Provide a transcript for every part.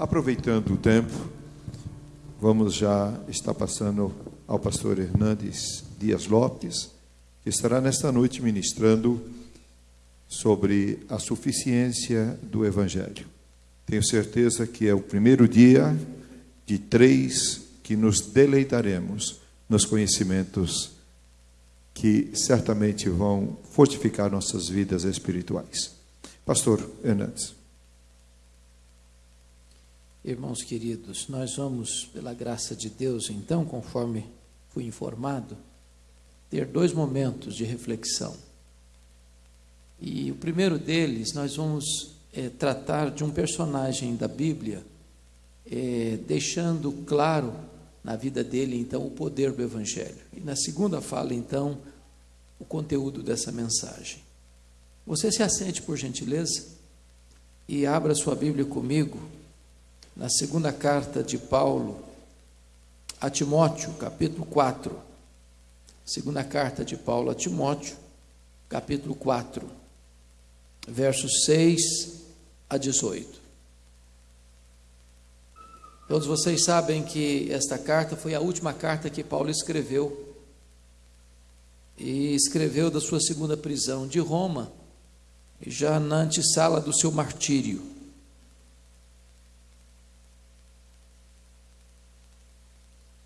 Aproveitando o tempo, vamos já estar passando ao pastor Hernandes Dias Lopes, que estará nesta noite ministrando sobre a suficiência do Evangelho. Tenho certeza que é o primeiro dia de três que nos deleitaremos nos conhecimentos que certamente vão fortificar nossas vidas espirituais. Pastor Hernandes. Irmãos queridos, nós vamos, pela graça de Deus, então, conforme fui informado, ter dois momentos de reflexão. E o primeiro deles, nós vamos é, tratar de um personagem da Bíblia, é, deixando claro na vida dele, então, o poder do Evangelho. E na segunda fala, então, o conteúdo dessa mensagem. Você se assente, por gentileza, e abra sua Bíblia comigo na segunda carta de Paulo a Timóteo, capítulo 4. Segunda carta de Paulo a Timóteo, capítulo 4, versos 6 a 18. Todos vocês sabem que esta carta foi a última carta que Paulo escreveu. E escreveu da sua segunda prisão de Roma, já na antessala do seu martírio.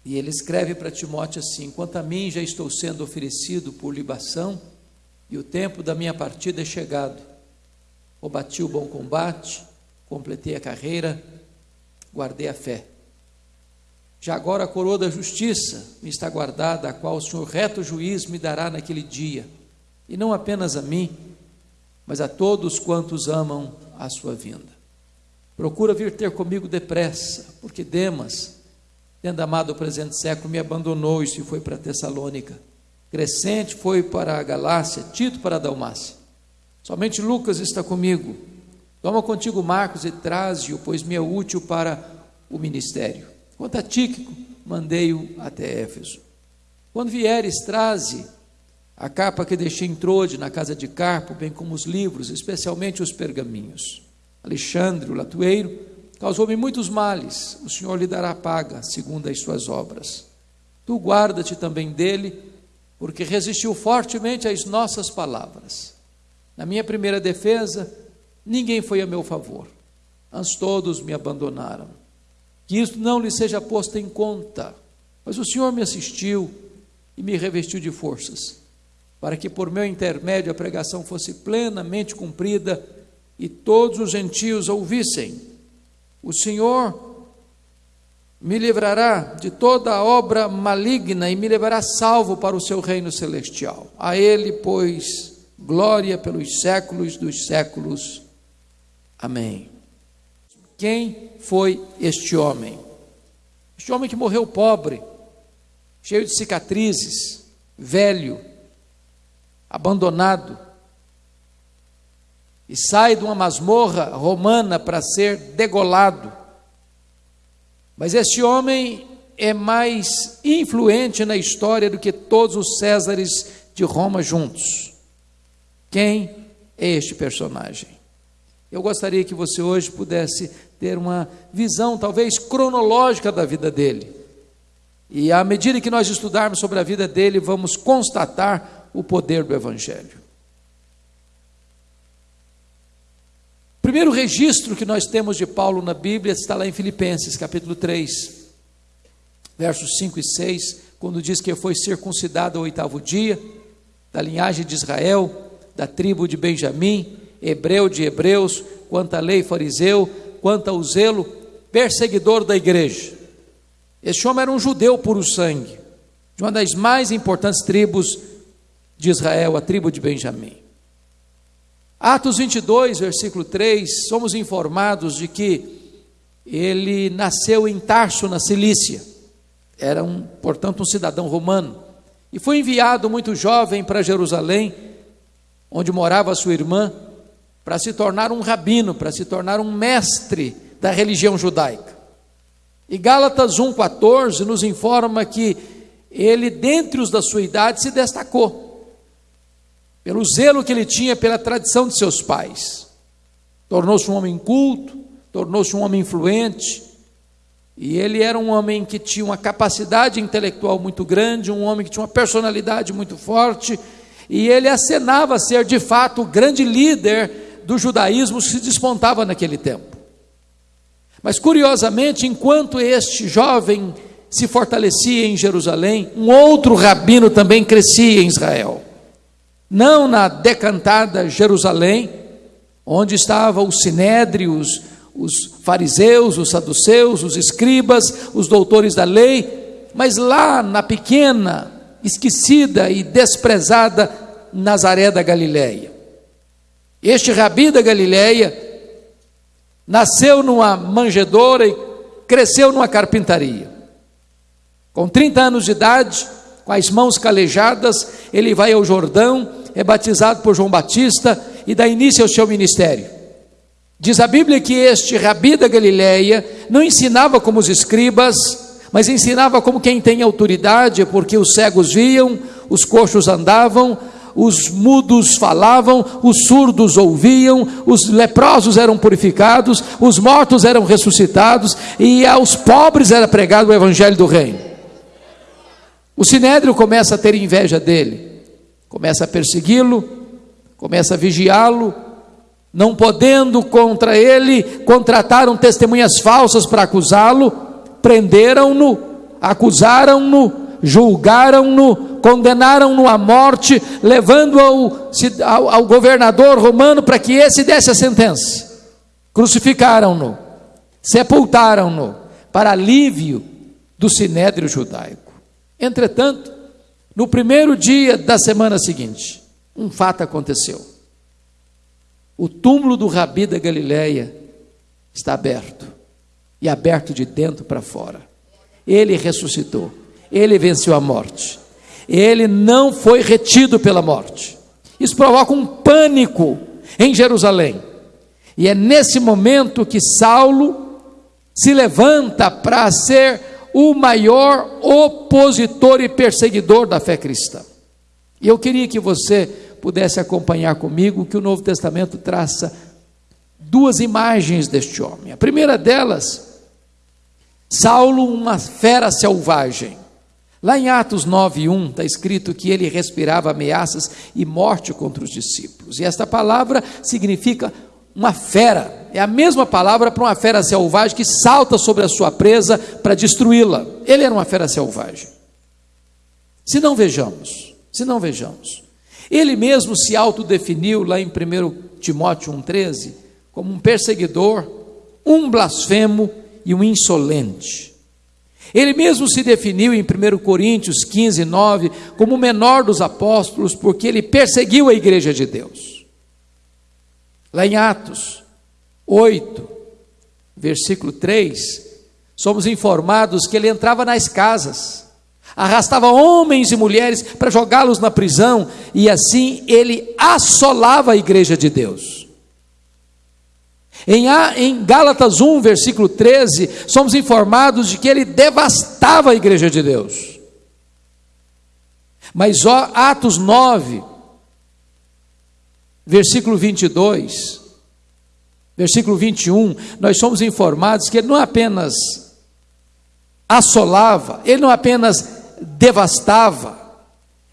E ele escreve para Timóteo assim: Quanto a mim, já estou sendo oferecido por libação, e o tempo da minha partida é chegado. Combati o bom combate, completei a carreira, guardei a fé. Já agora a coroa da justiça me está guardada, a qual o Senhor reto juiz me dará naquele dia, e não apenas a mim, mas a todos quantos amam a sua vinda. Procura vir ter comigo depressa, porque Demas, tendo amado o presente século, me abandonou e se foi para Tessalônica. Crescente foi para a Galácia, Tito para a Dalmácia. Somente Lucas está comigo. Toma contigo Marcos e traze-o, pois me é útil para o ministério. Quanto a Tíquico, mandei-o até Éfeso. Quando vieres, traze a capa que deixei em Trode, na casa de Carpo, bem como os livros, especialmente os pergaminhos. Alexandre, o latueiro, Causou-me muitos males, o Senhor lhe dará paga, segundo as suas obras. Tu guarda-te também dele, porque resistiu fortemente às nossas palavras. Na minha primeira defesa, ninguém foi a meu favor, antes todos me abandonaram. Que isto não lhe seja posto em conta, mas o Senhor me assistiu e me revestiu de forças, para que por meu intermédio a pregação fosse plenamente cumprida e todos os gentios ouvissem. O Senhor me livrará de toda obra maligna e me levará salvo para o seu reino celestial. A Ele, pois, glória pelos séculos dos séculos. Amém. Quem foi este homem? Este homem que morreu pobre, cheio de cicatrizes, velho, abandonado, e sai de uma masmorra romana para ser degolado. Mas este homem é mais influente na história do que todos os Césares de Roma juntos. Quem é este personagem? Eu gostaria que você hoje pudesse ter uma visão, talvez cronológica, da vida dele. E à medida que nós estudarmos sobre a vida dele, vamos constatar o poder do Evangelho. Primeiro registro que nós temos de Paulo na Bíblia está lá em Filipenses, capítulo 3, versos 5 e 6, quando diz que foi circuncidado ao oitavo dia, da linhagem de Israel, da tribo de Benjamim, hebreu de hebreus, quanto à lei fariseu, quanto ao zelo, perseguidor da igreja. Este homem era um judeu puro sangue, de uma das mais importantes tribos de Israel, a tribo de Benjamim. Atos 22, versículo 3, somos informados de que ele nasceu em Tarso, na Cilícia. Era, um, portanto, um cidadão romano. E foi enviado muito jovem para Jerusalém, onde morava sua irmã, para se tornar um rabino, para se tornar um mestre da religião judaica. E Gálatas 1,14 nos informa que ele, dentre os da sua idade, se destacou pelo zelo que ele tinha pela tradição de seus pais. Tornou-se um homem culto, tornou-se um homem influente, e ele era um homem que tinha uma capacidade intelectual muito grande, um homem que tinha uma personalidade muito forte, e ele acenava ser de fato o grande líder do judaísmo que se despontava naquele tempo. Mas curiosamente, enquanto este jovem se fortalecia em Jerusalém, um outro rabino também crescia em Israel. Não na decantada Jerusalém, onde estavam os sinédrios, os fariseus, os saduceus, os escribas, os doutores da lei, mas lá na pequena, esquecida e desprezada Nazaré da Galileia. Este rabi da Galileia nasceu numa manjedoura e cresceu numa carpintaria. Com 30 anos de idade, com as mãos calejadas, ele vai ao Jordão, é batizado por João Batista e dá início ao seu ministério. Diz a Bíblia que este rabi da Galileia não ensinava como os escribas, mas ensinava como quem tem autoridade, porque os cegos viam, os coxos andavam, os mudos falavam, os surdos ouviam, os leprosos eram purificados, os mortos eram ressuscitados, e aos pobres era pregado o evangelho do reino. O sinédrio começa a ter inveja dele, começa a persegui-lo, começa a vigiá-lo, não podendo contra ele, contrataram testemunhas falsas para acusá-lo, prenderam-no, acusaram-no, julgaram-no, condenaram-no à morte, levando ao, ao, ao governador romano para que esse desse a sentença. Crucificaram-no, sepultaram-no, para alívio do sinédrio judaico. Entretanto, no primeiro dia da semana seguinte, um fato aconteceu. O túmulo do Rabi da Galileia está aberto, e aberto de dentro para fora. Ele ressuscitou, ele venceu a morte ele não foi retido pela morte. Isso provoca um pânico em Jerusalém. E é nesse momento que Saulo se levanta para ser o maior opositor e perseguidor da fé cristã. E eu queria que você pudesse acompanhar comigo que o Novo Testamento traça duas imagens deste homem. A primeira delas, Saulo, uma fera selvagem. Lá em Atos 9:1 está escrito que ele respirava ameaças e morte contra os discípulos. E esta palavra significa uma fera. É a mesma palavra para uma fera selvagem que salta sobre a sua presa para destruí-la. Ele era uma fera selvagem. Se não vejamos, se não vejamos. Ele mesmo se autodefiniu lá em 1 Timóteo 1,13 como um perseguidor, um blasfemo e um insolente. Ele mesmo se definiu em 1 Coríntios 15, 9, como o menor dos apóstolos, porque ele perseguiu a igreja de Deus. Lá em Atos 8, versículo 3, somos informados que ele entrava nas casas, arrastava homens e mulheres para jogá-los na prisão, e assim ele assolava a igreja de Deus. Em, em Gálatas 1, versículo 13, somos informados de que ele devastava a igreja de Deus. Mas ó, Atos 9, versículo 22, versículo 21, nós somos informados que ele não apenas assolava, ele não apenas devastava,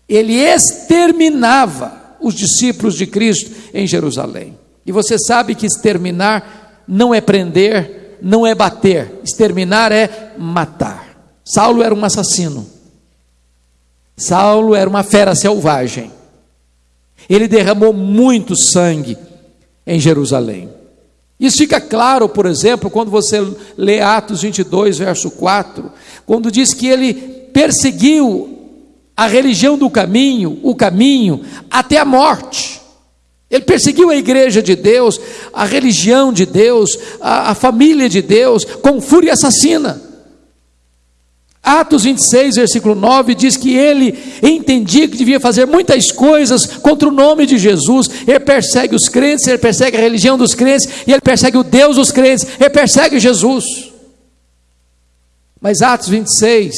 ele exterminava os discípulos de Cristo em Jerusalém. E você sabe que exterminar não é prender, não é bater, exterminar é matar. Saulo era um assassino. Saulo era uma fera selvagem. Ele derramou muito sangue em Jerusalém. Isso fica claro, por exemplo, quando você lê Atos 22, verso 4, quando diz que ele perseguiu a religião do caminho, o caminho, até a morte. Ele perseguiu a igreja de Deus, a religião de Deus, a, a família de Deus, com fúria assassina. Atos 26, versículo 9, diz que ele entendia que devia fazer muitas coisas contra o nome de Jesus. Ele persegue os crentes, ele persegue a religião dos crentes, e ele persegue o Deus dos crentes, ele persegue Jesus. Mas Atos 26,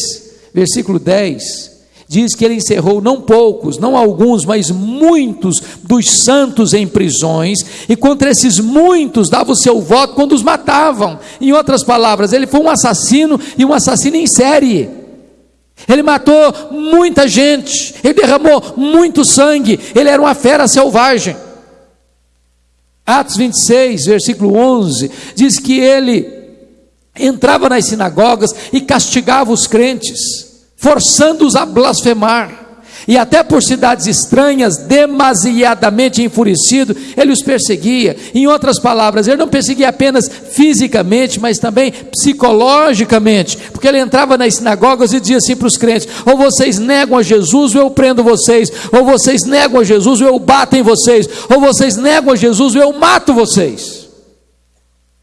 versículo 10, diz que ele encerrou não poucos, não alguns, mas muitos dos santos em prisões, e contra esses muitos dava o seu voto quando os matavam. Em outras palavras, ele foi um assassino e um assassino em série. Ele matou muita gente, ele derramou muito sangue, ele era uma fera selvagem. Atos 26, versículo 11, diz que ele entrava nas sinagogas e castigava os crentes forçando-os a blasfemar. E até por cidades estranhas, demasiadamente enfurecido, ele os perseguia. Em outras palavras, ele não perseguia apenas fisicamente, mas também psicologicamente, porque ele entrava nas sinagogas e dizia assim para os crentes: ou vocês negam a Jesus, ou eu prendo vocês, ou vocês negam a Jesus, ou eu bato em vocês, ou vocês negam a Jesus, ou eu mato vocês.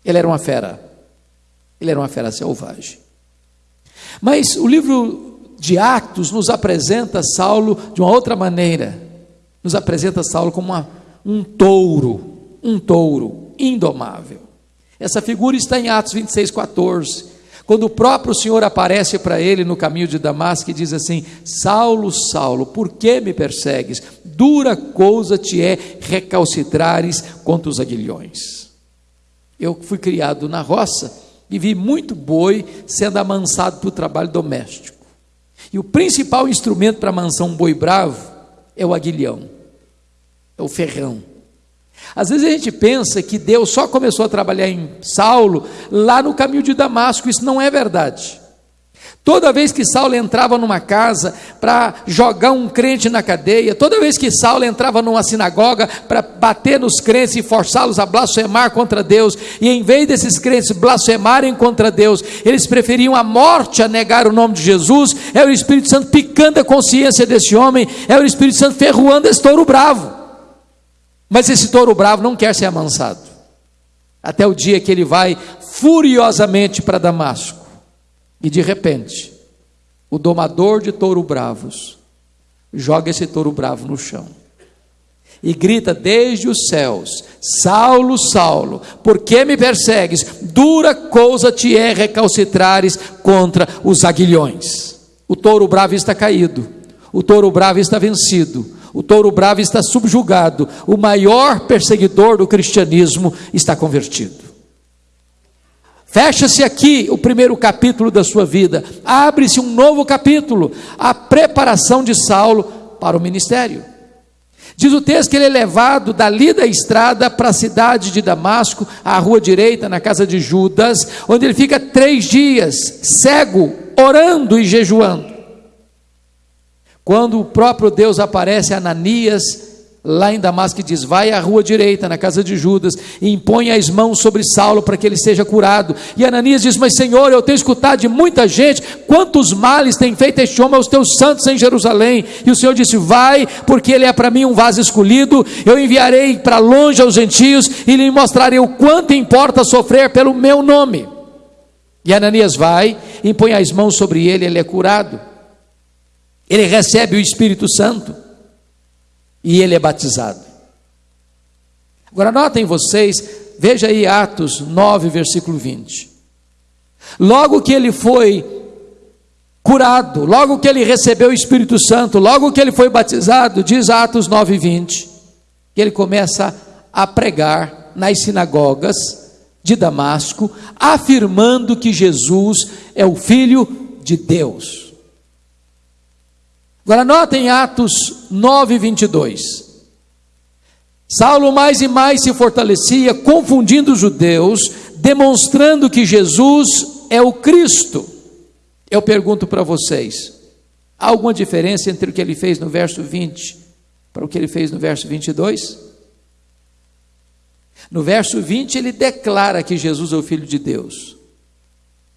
Ele era uma fera, ele era uma fera selvagem. Mas o livro de Atos nos apresenta Saulo de uma outra maneira. Nos apresenta Saulo como uma, um touro, um touro indomável. Essa figura está em Atos 26, 14. Quando o próprio Senhor aparece para ele no caminho de Damasco e diz assim: Saulo, Saulo, por que me persegues? Dura coisa te é recalcitrares contra os aguilhões. Eu fui criado na roça e vi muito boi sendo amansado para o trabalho doméstico. E o principal instrumento para amansar um boi bravo é o aguilhão, é o ferrão. Às vezes a gente pensa que Deus só começou a trabalhar em Saulo lá no caminho de Damasco, isso não é verdade. Toda vez que Saulo entrava numa casa para jogar um crente na cadeia, toda vez que Saulo entrava numa sinagoga para bater nos crentes e forçá-los a blasfemar contra Deus, e em vez desses crentes blasfemarem contra Deus, eles preferiam a morte a negar o nome de Jesus, é o Espírito Santo picando a consciência desse homem, é o Espírito Santo ferroando esse touro bravo. Mas esse touro bravo não quer ser amansado, até o dia que ele vai furiosamente para Damasco e de repente, o domador de touro bravos joga esse touro bravo no chão e grita desde os céus: Saulo, Saulo, por que me persegues? Dura coisa te é recalcitrares contra os aguilhões. O touro bravo está caído, o touro bravo está vencido, o touro bravo está subjugado, o maior perseguidor do cristianismo está convertido. Fecha-se aqui o primeiro capítulo da sua vida, abre-se um novo capítulo, a preparação de Saulo para o ministério. Diz o texto que ele é levado dali da estrada para a cidade de Damasco, à rua direita, na casa de Judas, onde ele fica três dias, cego, orando e jejuando. Quando o próprio Deus aparece a Ananias, lá em Damasco diz: Vai à rua direita, na casa de Judas, e impõe as mãos sobre Saulo para que ele seja curado. E Ananias diz: Mas Senhor, eu tenho escutado de muita gente quantos males tem feito este homem aos teus santos em Jerusalém. E o Senhor disse: Vai, porque ele é para mim um vaso escolhido. Eu enviarei para longe aos gentios e lhe mostrarei o quanto importa sofrer pelo meu nome. E Ananias vai, impõe as mãos sobre ele, ele é curado. Ele recebe o Espírito Santo e ele é batizado. Agora notem vocês, veja aí Atos 9, versículo 20. Logo que ele foi curado, logo que ele recebeu o Espírito Santo, logo que ele foi batizado, diz Atos 9, 20, que ele começa a pregar nas sinagogas de Damasco, afirmando que Jesus é o Filho de Deus. Agora notem Atos 9, 22. Saulo mais e mais se fortalecia, confundindo os judeus, demonstrando que Jesus é o Cristo. Eu pergunto para vocês: há alguma diferença entre o que ele fez no verso 20 para o que ele fez no verso 22? No verso 20 ele declara que Jesus é o Filho de Deus,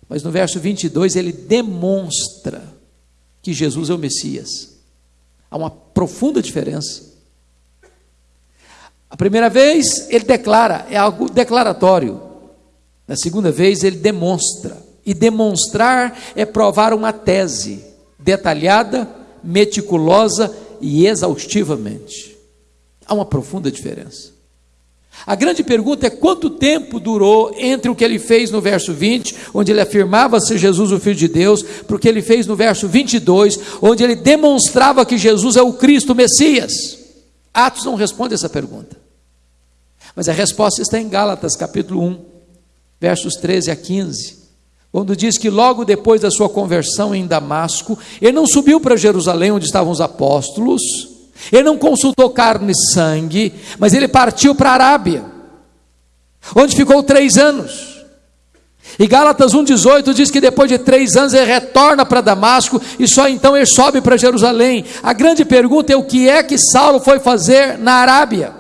mas no verso 22 ele demonstra que Jesus é o Messias. Há uma profunda diferença. A primeira vez ele declara, é algo declaratório. Na segunda vez ele demonstra. E demonstrar é provar uma tese detalhada, meticulosa e exaustivamente. Há uma profunda diferença. A grande pergunta é quanto tempo durou entre o que ele fez no verso 20, onde ele afirmava ser Jesus o Filho de Deus, para o que ele fez no verso 22, onde ele demonstrava que Jesus é o Cristo, o Messias. Atos não responde essa pergunta. Mas a resposta está em Gálatas, capítulo 1, versos 13 a 15 quando diz que logo depois da sua conversão em Damasco, ele não subiu para Jerusalém, onde estavam os apóstolos, ele não consultou carne e sangue, mas ele partiu para a Arábia, onde ficou três anos. E Gálatas 1,18 diz que depois de três anos ele retorna para Damasco e só então ele sobe para Jerusalém. A grande pergunta é o que é que Saulo foi fazer na Arábia?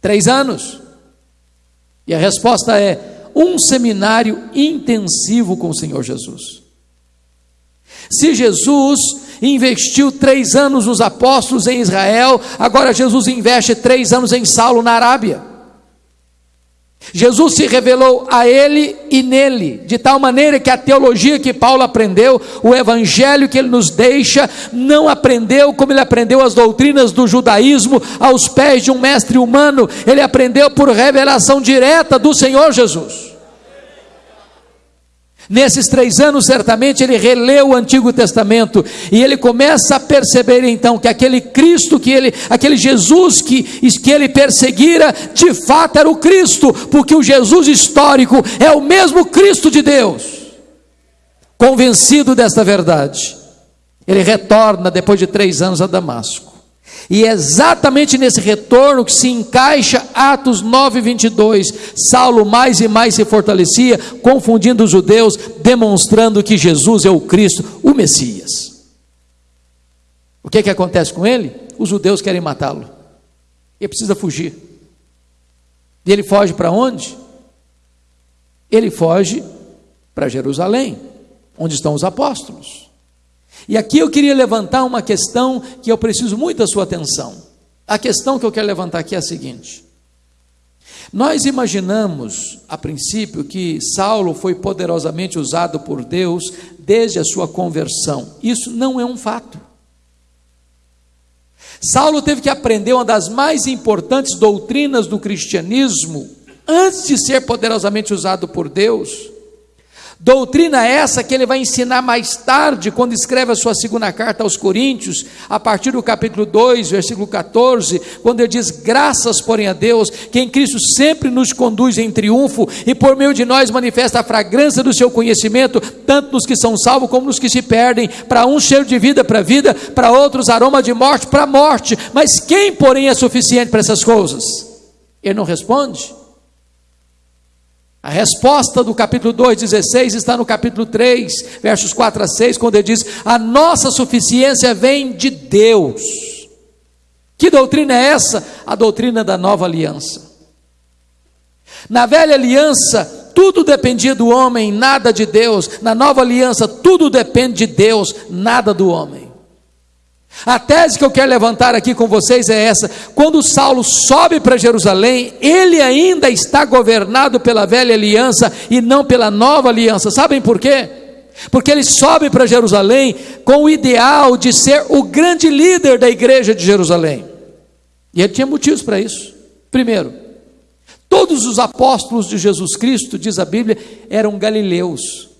Três anos. E a resposta é um seminário intensivo com o Senhor Jesus. Se Jesus investiu três anos nos apóstolos em Israel, agora Jesus investe três anos em Saulo na Arábia. Jesus se revelou a ele e nele, de tal maneira que a teologia que Paulo aprendeu, o evangelho que ele nos deixa, não aprendeu como ele aprendeu as doutrinas do judaísmo aos pés de um mestre humano, ele aprendeu por revelação direta do Senhor Jesus. Nesses três anos, certamente, ele releu o Antigo Testamento e ele começa a perceber então que aquele Cristo, que ele, aquele Jesus que, que ele perseguira, de fato era o Cristo, porque o Jesus histórico é o mesmo Cristo de Deus. Convencido desta verdade, ele retorna depois de três anos a Damasco. E é exatamente nesse retorno que se encaixa Atos 9, 22. Saulo mais e mais se fortalecia, confundindo os judeus, demonstrando que Jesus é o Cristo, o Messias. O que, é que acontece com ele? Os judeus querem matá-lo. Ele precisa fugir. E ele foge para onde? Ele foge para Jerusalém, onde estão os apóstolos. E aqui eu queria levantar uma questão que eu preciso muito da sua atenção. A questão que eu quero levantar aqui é a seguinte: nós imaginamos, a princípio, que Saulo foi poderosamente usado por Deus desde a sua conversão. Isso não é um fato. Saulo teve que aprender uma das mais importantes doutrinas do cristianismo antes de ser poderosamente usado por Deus Doutrina essa que ele vai ensinar mais tarde, quando escreve a sua segunda carta aos Coríntios, a partir do capítulo 2, versículo 14, quando ele diz: Graças, porém, a Deus, que em Cristo sempre nos conduz em triunfo e por meio de nós manifesta a fragrância do seu conhecimento, tanto nos que são salvos como nos que se perdem. Para uns, cheiro de vida para vida, para outros, aroma de morte para morte. Mas quem, porém, é suficiente para essas coisas? Ele não responde. A resposta do capítulo 2, 16 está no capítulo 3, versos 4 a 6, quando ele diz: A nossa suficiência vem de Deus. Que doutrina é essa? A doutrina da nova aliança. Na velha aliança, tudo dependia do homem, nada de Deus. Na nova aliança, tudo depende de Deus, nada do homem. A tese que eu quero levantar aqui com vocês é essa: quando Saulo sobe para Jerusalém, ele ainda está governado pela velha aliança e não pela nova aliança. Sabem por quê? Porque ele sobe para Jerusalém com o ideal de ser o grande líder da igreja de Jerusalém. E ele tinha motivos para isso. Primeiro, todos os apóstolos de Jesus Cristo, diz a Bíblia, eram galileus.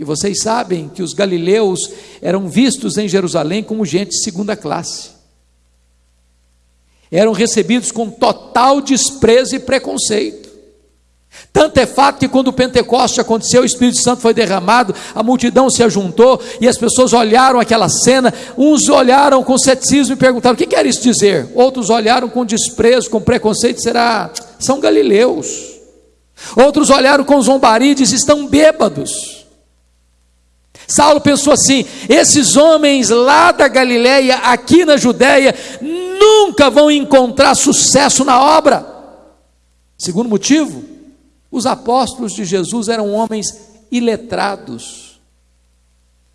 E vocês sabem que os galileus eram vistos em Jerusalém como gente de segunda classe. Eram recebidos com total desprezo e preconceito. Tanto é fato que quando o Pentecoste aconteceu, o Espírito Santo foi derramado, a multidão se ajuntou e as pessoas olharam aquela cena. Uns olharam com ceticismo e perguntaram: o que quer isso dizer? Outros olharam com desprezo, com preconceito: será? São galileus. Outros olharam com zombaria e disseram: estão bêbados. Saulo pensou assim: esses homens lá da Galileia, aqui na Judéia, nunca vão encontrar sucesso na obra. Segundo motivo, os apóstolos de Jesus eram homens iletrados.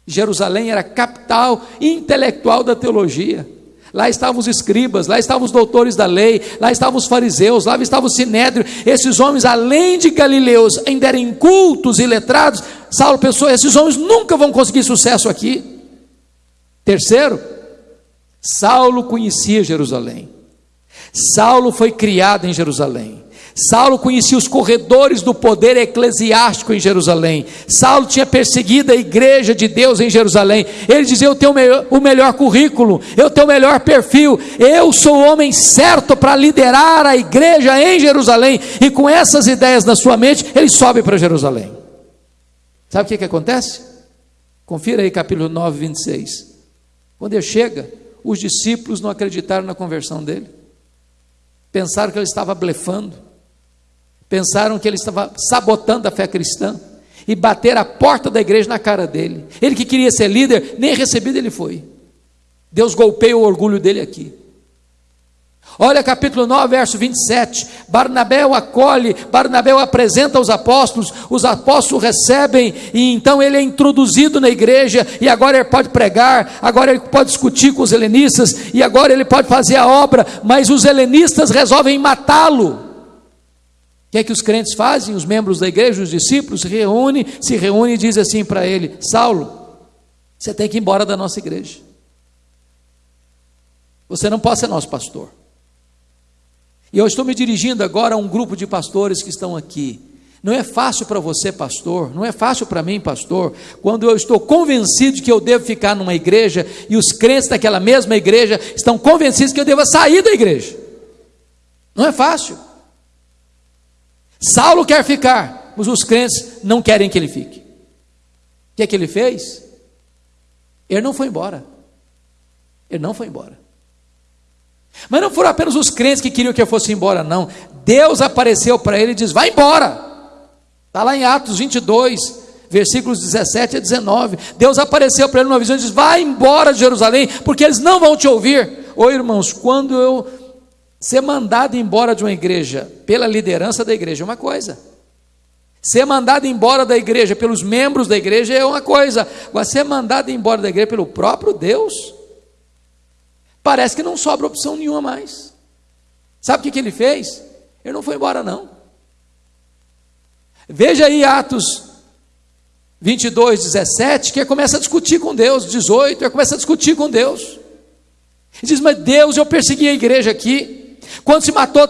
Jerusalém era capital intelectual da teologia. Lá estavam os escribas, lá estavam os doutores da lei, lá estavam os fariseus, lá estava o sinédrio. Esses homens, além de galileus, ainda eram cultos e letrados. Saulo pensou: esses homens nunca vão conseguir sucesso aqui. Terceiro, Saulo conhecia Jerusalém. Saulo foi criado em Jerusalém. Saulo conhecia os corredores do poder eclesiástico em Jerusalém. Saulo tinha perseguido a igreja de Deus em Jerusalém. Ele dizia: Eu tenho o melhor currículo, eu tenho o melhor perfil, eu sou o homem certo para liderar a igreja em Jerusalém. E com essas ideias na sua mente, ele sobe para Jerusalém. Sabe o que, que acontece? Confira aí capítulo 9, 26. Quando ele chega, os discípulos não acreditaram na conversão dele, pensaram que ele estava blefando Pensaram que ele estava sabotando a fé cristã e bater a porta da igreja na cara dele. Ele que queria ser líder, nem recebido ele foi. Deus golpeia o orgulho dele aqui. Olha capítulo 9, verso 27. Barnabé o acolhe, Barnabé o apresenta aos apóstolos, os apóstolos recebem, e então ele é introduzido na igreja, e agora ele pode pregar, agora ele pode discutir com os helenistas, e agora ele pode fazer a obra, mas os helenistas resolvem matá-lo que é que os crentes fazem? Os membros da igreja, os discípulos, se reúnem, se reúnem e dizem assim para ele: Saulo, você tem que ir embora da nossa igreja. Você não pode ser nosso pastor. E eu estou me dirigindo agora a um grupo de pastores que estão aqui. Não é fácil para você, pastor, não é fácil para mim, pastor, quando eu estou convencido que eu devo ficar numa igreja e os crentes daquela mesma igreja estão convencidos que eu devo sair da igreja. Não é fácil. Saulo quer ficar, mas os crentes não querem que ele fique. O que é que ele fez? Ele não foi embora. Ele não foi embora. Mas não foram apenas os crentes que queriam que eu fosse embora, não. Deus apareceu para ele e diz: Vai embora. Está lá em Atos 22, versículos 17 a 19. Deus apareceu para ele numa visão e diz: Vai embora de Jerusalém, porque eles não vão te ouvir. Ô irmãos, quando eu Ser mandado embora de uma igreja pela liderança da igreja é uma coisa. Ser mandado embora da igreja pelos membros da igreja é uma coisa. Agora, ser mandado embora da igreja pelo próprio Deus, parece que não sobra opção nenhuma mais. Sabe o que, que ele fez? Ele não foi embora, não. Veja aí Atos 22, 17, que começa a discutir com Deus. 18, ele começa a discutir com Deus. Ele diz: Mas Deus, eu persegui a igreja aqui. Quando se matou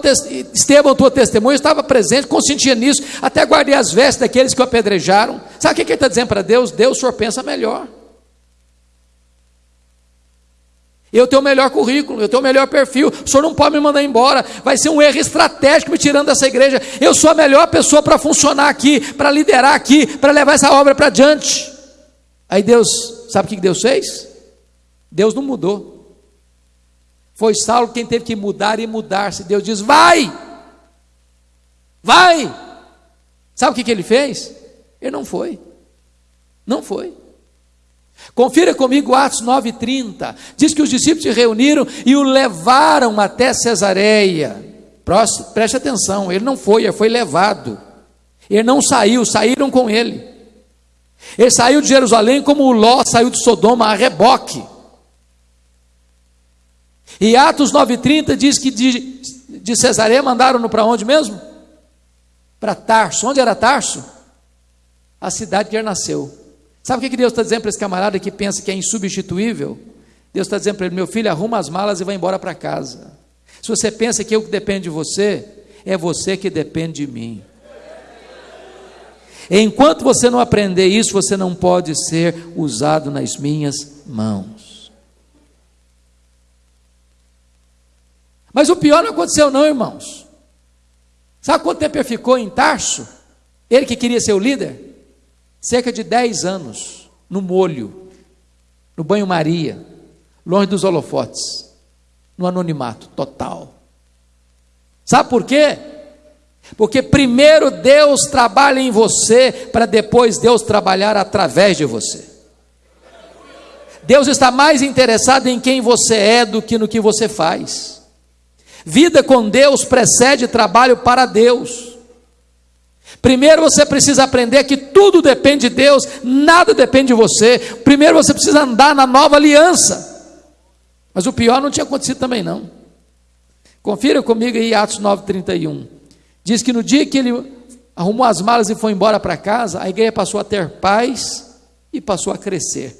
Estevão, tua testemunha, estava presente, consentia nisso, até guardei as vestes daqueles que o apedrejaram. Sabe o que ele está dizendo para Deus? Deus, o senhor pensa melhor. Eu tenho o melhor currículo, eu tenho o melhor perfil, o senhor não pode me mandar embora, vai ser um erro estratégico me tirando dessa igreja. Eu sou a melhor pessoa para funcionar aqui, para liderar aqui, para levar essa obra para diante. Aí Deus, sabe o que Deus fez? Deus não mudou. Foi Saulo quem teve que mudar e mudar-se. Deus diz: vai, vai. Sabe o que, que ele fez? Ele não foi. Não foi. Confira comigo Atos 9,30. Diz que os discípulos se reuniram e o levaram até Cesareia. Preste atenção, ele não foi, ele foi levado. Ele não saiu, saíram com ele. Ele saiu de Jerusalém como o Ló saiu de Sodoma a reboque. E Atos 9,30 diz que de, de Cesareia mandaram-no para onde mesmo? Para Tarso. Onde era Tarso? A cidade que ele nasceu. Sabe o que Deus está dizendo para esse camarada que pensa que é insubstituível? Deus está dizendo para ele: meu filho, arruma as malas e vai embora para casa. Se você pensa que eu que dependo de você, é você que depende de mim. Enquanto você não aprender isso, você não pode ser usado nas minhas mãos. Mas o pior não aconteceu, não, irmãos. Sabe quanto tempo ele ficou em Tarso? Ele que queria ser o líder? Cerca de 10 anos, no molho, no banho-maria, longe dos holofotes, no anonimato total. Sabe por quê? Porque primeiro Deus trabalha em você, para depois Deus trabalhar através de você. Deus está mais interessado em quem você é do que no que você faz. Vida com Deus precede trabalho para Deus. Primeiro você precisa aprender que tudo depende de Deus, nada depende de você. Primeiro você precisa andar na nova aliança. Mas o pior não tinha acontecido também não. Confira comigo aí Atos 9:31. Diz que no dia que ele arrumou as malas e foi embora para casa, a igreja passou a ter paz e passou a crescer.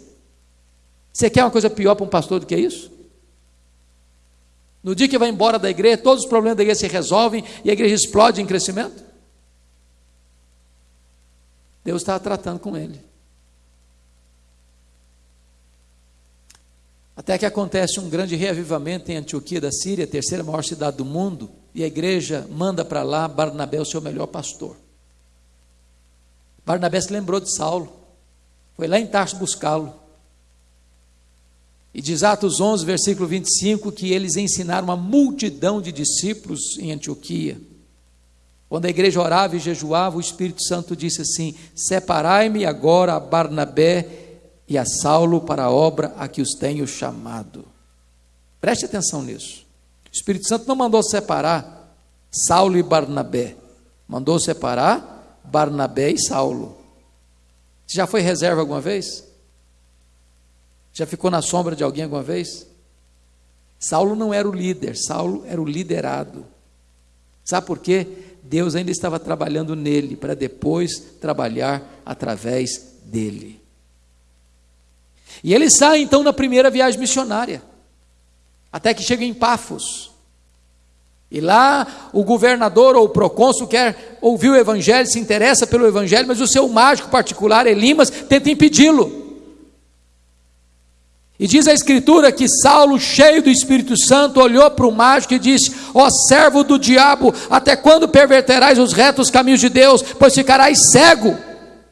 Você quer uma coisa pior para um pastor do que isso? No dia que vai embora da igreja, todos os problemas da igreja se resolvem e a igreja explode em crescimento? Deus estava tratando com ele. Até que acontece um grande reavivamento em Antioquia da Síria, terceira maior cidade do mundo, e a igreja manda para lá Barnabé, o seu melhor pastor. Barnabé se lembrou de Saulo, foi lá em Tarso buscá-lo. E diz Atos 11, versículo 25, que eles ensinaram uma multidão de discípulos em Antioquia. Quando a igreja orava e jejuava, o Espírito Santo disse assim: Separai-me agora a Barnabé e a Saulo para a obra a que os tenho chamado. Preste atenção nisso. O Espírito Santo não mandou separar Saulo e Barnabé, mandou separar Barnabé e Saulo. Você já foi reserva alguma vez? Já ficou na sombra de alguém alguma vez? Saulo não era o líder, Saulo era o liderado. Sabe por quê? Deus ainda estava trabalhando nele para depois trabalhar através dele. E ele sai então na primeira viagem missionária, até que chega em Pafos. E lá o governador ou o procônsul quer ouvir o evangelho, se interessa pelo evangelho, mas o seu mágico particular, Elimas, tenta impedi-lo. E diz a Escritura que Saulo, cheio do Espírito Santo, olhou para o mágico e disse: Ó servo do diabo, até quando perverterás os retos caminhos de Deus, pois ficarás cego?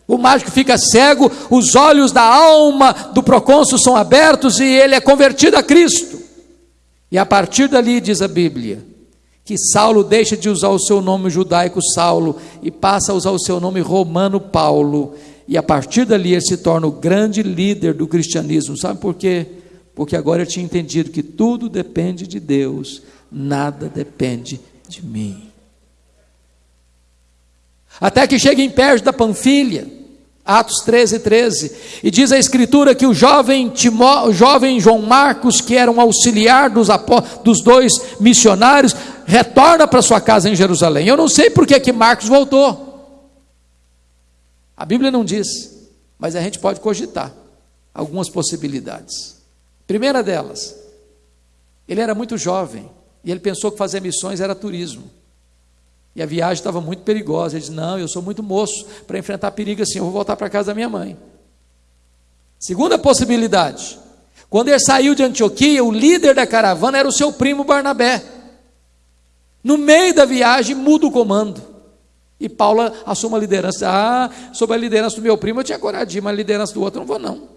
O mágico fica cego, os olhos da alma do procônsul são abertos e ele é convertido a Cristo. E a partir dali, diz a Bíblia, que Saulo deixa de usar o seu nome judaico Saulo e passa a usar o seu nome romano Paulo. E a partir dali ele se torna o grande líder do cristianismo. Sabe por quê? Porque agora eu tinha entendido que tudo depende de Deus, nada depende de mim. Até que chega em Pérgio da Panfilha, Atos 13, 13, e diz a Escritura que o jovem, Timó, o jovem João Marcos, que era um auxiliar dos, dos dois missionários, retorna para sua casa em Jerusalém. Eu não sei por que, que Marcos voltou. A Bíblia não diz, mas a gente pode cogitar algumas possibilidades. Primeira delas, ele era muito jovem e ele pensou que fazer missões era turismo. E a viagem estava muito perigosa. Ele disse: Não, eu sou muito moço para enfrentar perigo assim, eu vou voltar para casa da minha mãe. Segunda possibilidade: quando ele saiu de Antioquia, o líder da caravana era o seu primo Barnabé. No meio da viagem, muda o comando. E Paulo assume a liderança. Ah, sob a liderança do meu primo eu tinha coragem mas a liderança do outro não vou, não.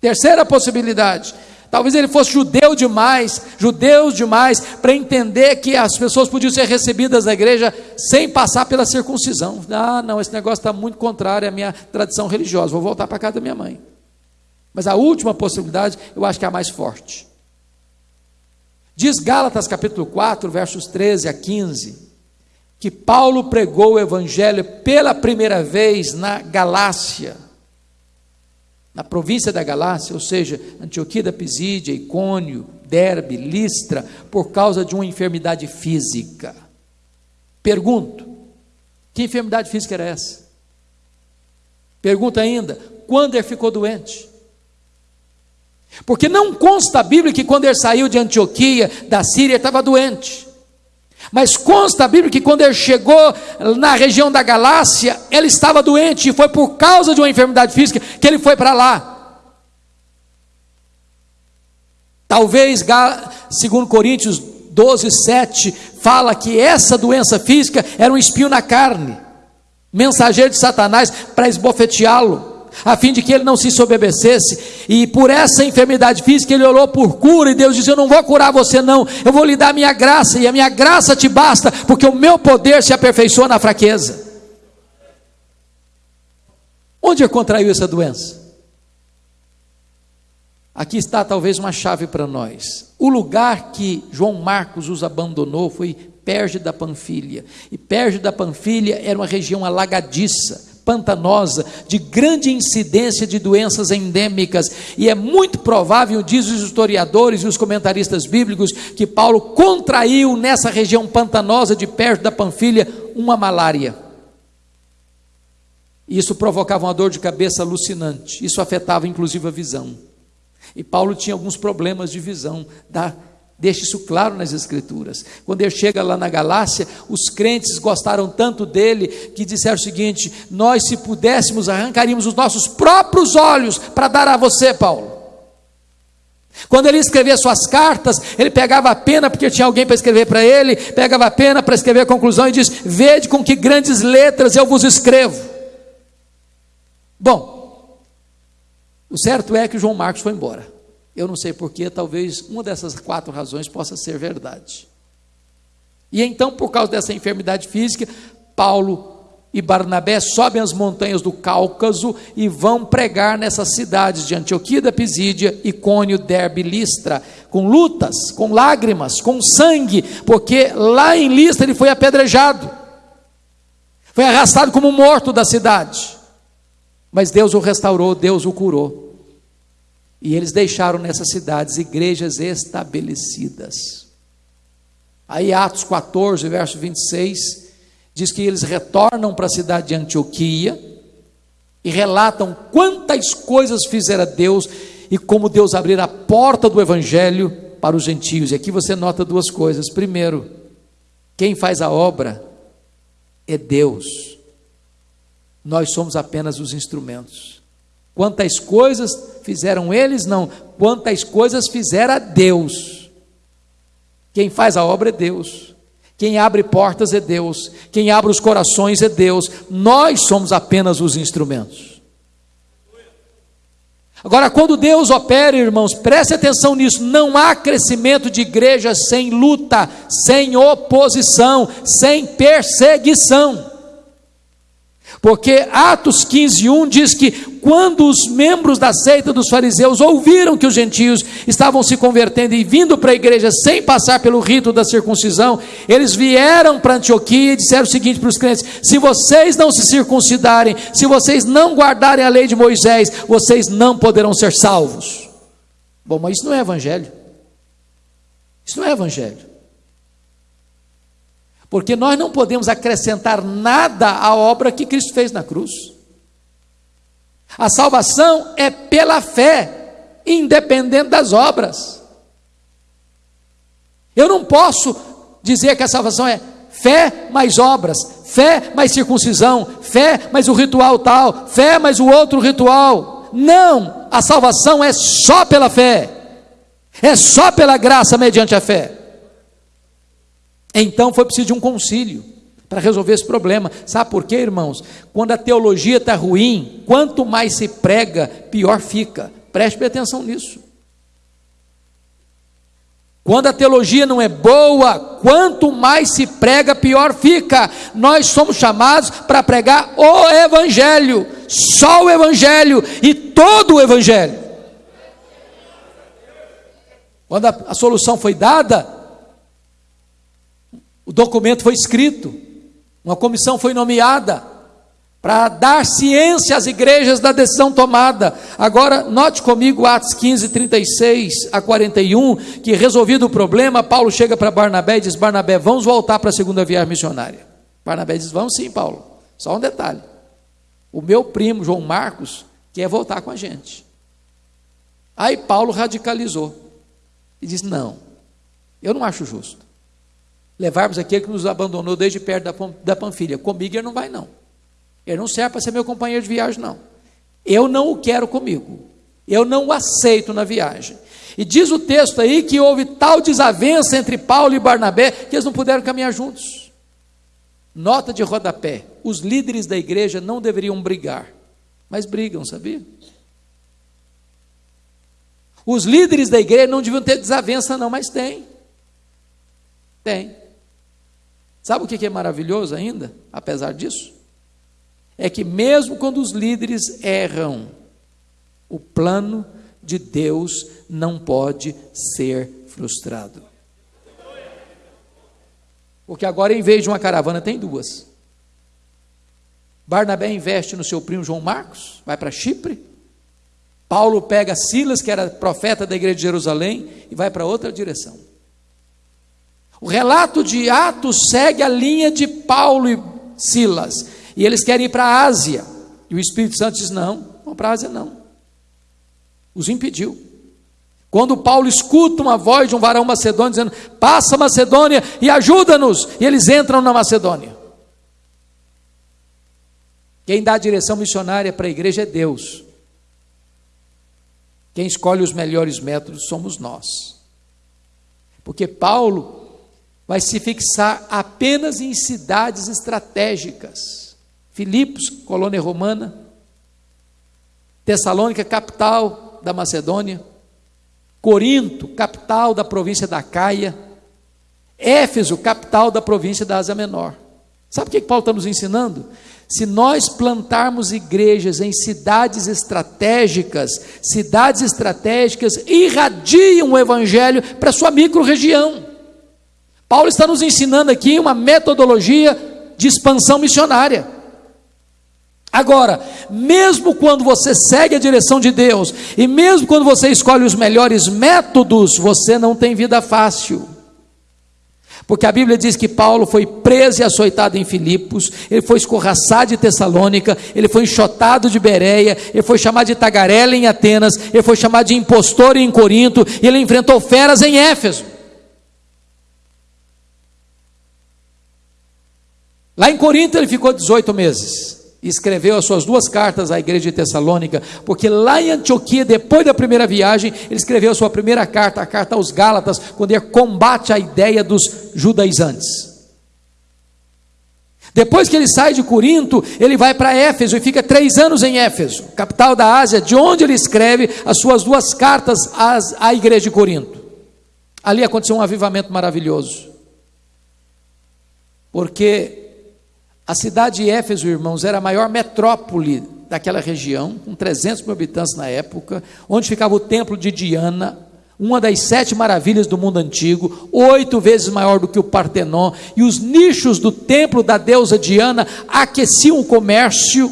Terceira possibilidade: Talvez ele fosse judeu demais, judeus demais, para entender que as pessoas podiam ser recebidas na igreja sem passar pela circuncisão. Ah, não, esse negócio está muito contrário à minha tradição religiosa, vou voltar para casa da minha mãe. Mas a última possibilidade, eu acho que é a mais forte. Diz Gálatas capítulo 4, versos 13 a 15, que Paulo pregou o evangelho pela primeira vez na Galácia na província da Galácia, ou seja, Antioquia da Pisídia, Icônio, Derbe, Listra, por causa de uma enfermidade física. Pergunto: que enfermidade física era essa? Pergunta ainda: quando ele ficou doente? Porque não consta a Bíblia que quando ele saiu de Antioquia, da Síria, estava doente. Mas consta a Bíblia que quando ele chegou na região da Galácia, ele estava doente e foi por causa de uma enfermidade física que ele foi para lá. Talvez, segundo Coríntios 12, 7, fala que essa doença física era um espinho na carne, mensageiro de Satanás para esbofeteá-lo a fim de que ele não se sobebecesse, e por essa enfermidade física ele orou por cura, e Deus disse: Eu não vou curar você, não, eu vou lhe dar a minha graça, e a minha graça te basta, porque o meu poder se aperfeiçoa na fraqueza. Onde ele contraiu essa doença? Aqui está talvez uma chave para nós. O lugar que João Marcos os abandonou foi Perge da Panfilha. E Perge da Panfilha era uma região alagadiça, pantanosa, de grande incidência de doenças endêmicas, e é muito provável, diz os historiadores e os comentaristas bíblicos, que Paulo contraiu nessa região pantanosa de perto da Panfilha uma malária. Isso provocava uma dor de cabeça alucinante, isso afetava inclusive a visão. E Paulo tinha alguns problemas de visão da Deixa isso claro nas Escrituras. Quando ele chega lá na Galácia, os crentes gostaram tanto dele que disseram o seguinte: Nós, se pudéssemos, arrancaríamos os nossos próprios olhos para dar a você, Paulo. Quando ele escrevia suas cartas, ele pegava a pena, porque tinha alguém para escrever para ele, pegava a pena para escrever a conclusão e diz: Vede com que grandes letras eu vos escrevo. Bom, o certo é que João Marcos foi embora. Eu não sei porquê, talvez uma dessas quatro razões possa ser verdade. E então, por causa dessa enfermidade física, Paulo e Barnabé sobem as montanhas do Cáucaso e vão pregar nessas cidades de Antioquia da Pisídia, Icônio, Derbe e Listra, com lutas, com lágrimas, com sangue, porque lá em Listra ele foi apedrejado, foi arrastado como morto da cidade. Mas Deus o restaurou, Deus o curou. E eles deixaram nessas cidades igrejas estabelecidas. Aí, Atos 14, verso 26, diz que eles retornam para a cidade de Antioquia e relatam quantas coisas fizera Deus e como Deus abrir a porta do evangelho para os gentios. E aqui você nota duas coisas. Primeiro, quem faz a obra é Deus. Nós somos apenas os instrumentos. Quantas coisas fizeram eles? Não. Quantas coisas fizera Deus. Quem faz a obra é Deus. Quem abre portas é Deus. Quem abre os corações é Deus. Nós somos apenas os instrumentos. Agora, quando Deus opera, irmãos, preste atenção nisso: não há crescimento de igreja sem luta, sem oposição, sem perseguição. Porque Atos 15, 1 diz que quando os membros da seita dos fariseus ouviram que os gentios estavam se convertendo e vindo para a igreja sem passar pelo rito da circuncisão, eles vieram para Antioquia e disseram o seguinte para os crentes: se vocês não se circuncidarem, se vocês não guardarem a lei de Moisés, vocês não poderão ser salvos. Bom, mas isso não é evangelho. Isso não é evangelho porque nós não podemos acrescentar nada à obra que Cristo fez na cruz. A salvação é pela fé, independente das obras. Eu não posso dizer que a salvação é fé mais obras, fé mais circuncisão, fé mais o ritual tal, fé mais o outro ritual. Não, a salvação é só pela fé, é só pela graça mediante a fé. Então foi preciso de um concílio para resolver esse problema. Sabe por quê, irmãos? Quando a teologia está ruim, quanto mais se prega, pior fica. Preste atenção nisso. Quando a teologia não é boa, quanto mais se prega, pior fica. Nós somos chamados para pregar o Evangelho, só o Evangelho e todo o Evangelho. Quando a, a solução foi dada, o documento foi escrito, uma comissão foi nomeada para dar ciência às igrejas da decisão tomada. Agora, note comigo Atos 15, 36 a 41, que resolvido o problema, Paulo chega para Barnabé e diz: Barnabé, vamos voltar para a segunda viagem missionária. Barnabé diz: Vamos sim, Paulo. Só um detalhe: o meu primo, João Marcos, quer voltar com a gente. Aí Paulo radicalizou e disse: Não, eu não acho justo levarmos aquele que nos abandonou desde perto da, da Panfilha. Comigo ele não vai, não. Ele não serve para ser meu companheiro de viagem, não. Eu não o quero comigo. Eu não o aceito na viagem. E diz o texto aí que houve tal desavença entre Paulo e Barnabé que eles não puderam caminhar juntos. Nota de rodapé: os líderes da igreja não deveriam brigar, mas brigam, sabia? Os líderes da igreja não deviam ter desavença, não, mas tem. Tem. Sabe o que é maravilhoso ainda, apesar disso? É que mesmo quando os líderes erram, o plano de Deus não pode ser frustrado. Porque agora, em vez de uma caravana, tem duas. Barnabé investe no seu primo João Marcos, vai para Chipre. Paulo pega Silas, que era profeta da igreja de Jerusalém, e vai para outra direção. O relato de Atos segue a linha de Paulo e Silas. E eles querem ir para a Ásia. E o Espírito Santo diz: não, não para a Ásia não. Os impediu. Quando Paulo escuta uma voz de um varão macedônio dizendo: Passa Macedônia e ajuda-nos, e eles entram na Macedônia. Quem dá a direção missionária para a igreja é Deus. Quem escolhe os melhores métodos somos nós. Porque Paulo vai se fixar apenas em cidades estratégicas. Filipos, colônia romana. Tessalônica, capital da Macedônia. Corinto, capital da província da Caia, Éfeso, capital da província da Ásia Menor. Sabe o que Paulo está nos ensinando? Se nós plantarmos igrejas em cidades estratégicas, cidades estratégicas irradiam o evangelho para sua micro-região. Paulo está nos ensinando aqui uma metodologia de expansão missionária. Agora, mesmo quando você segue a direção de Deus, e mesmo quando você escolhe os melhores métodos, você não tem vida fácil. Porque a Bíblia diz que Paulo foi preso e açoitado em Filipos, ele foi escorraçado de Tessalônica, ele foi enxotado de Bereia, ele foi chamado de tagarela em Atenas, ele foi chamado de impostor em Corinto, ele enfrentou feras em Éfeso. Lá em Corinto ele ficou 18 meses e escreveu as suas duas cartas à igreja de Tessalônica, porque lá em Antioquia, depois da primeira viagem, ele escreveu a sua primeira carta, a carta aos Gálatas, quando ele combate a ideia dos judaizantes. Depois que ele sai de Corinto, ele vai para Éfeso e fica três anos em Éfeso, capital da Ásia, de onde ele escreve as suas duas cartas às, à igreja de Corinto. Ali aconteceu um avivamento maravilhoso, porque a cidade de Éfeso, irmãos, era a maior metrópole daquela região, com 300 mil habitantes na época, onde ficava o templo de Diana, uma das sete maravilhas do mundo antigo, oito vezes maior do que o Partenon, e os nichos do templo da deusa Diana aqueciam o comércio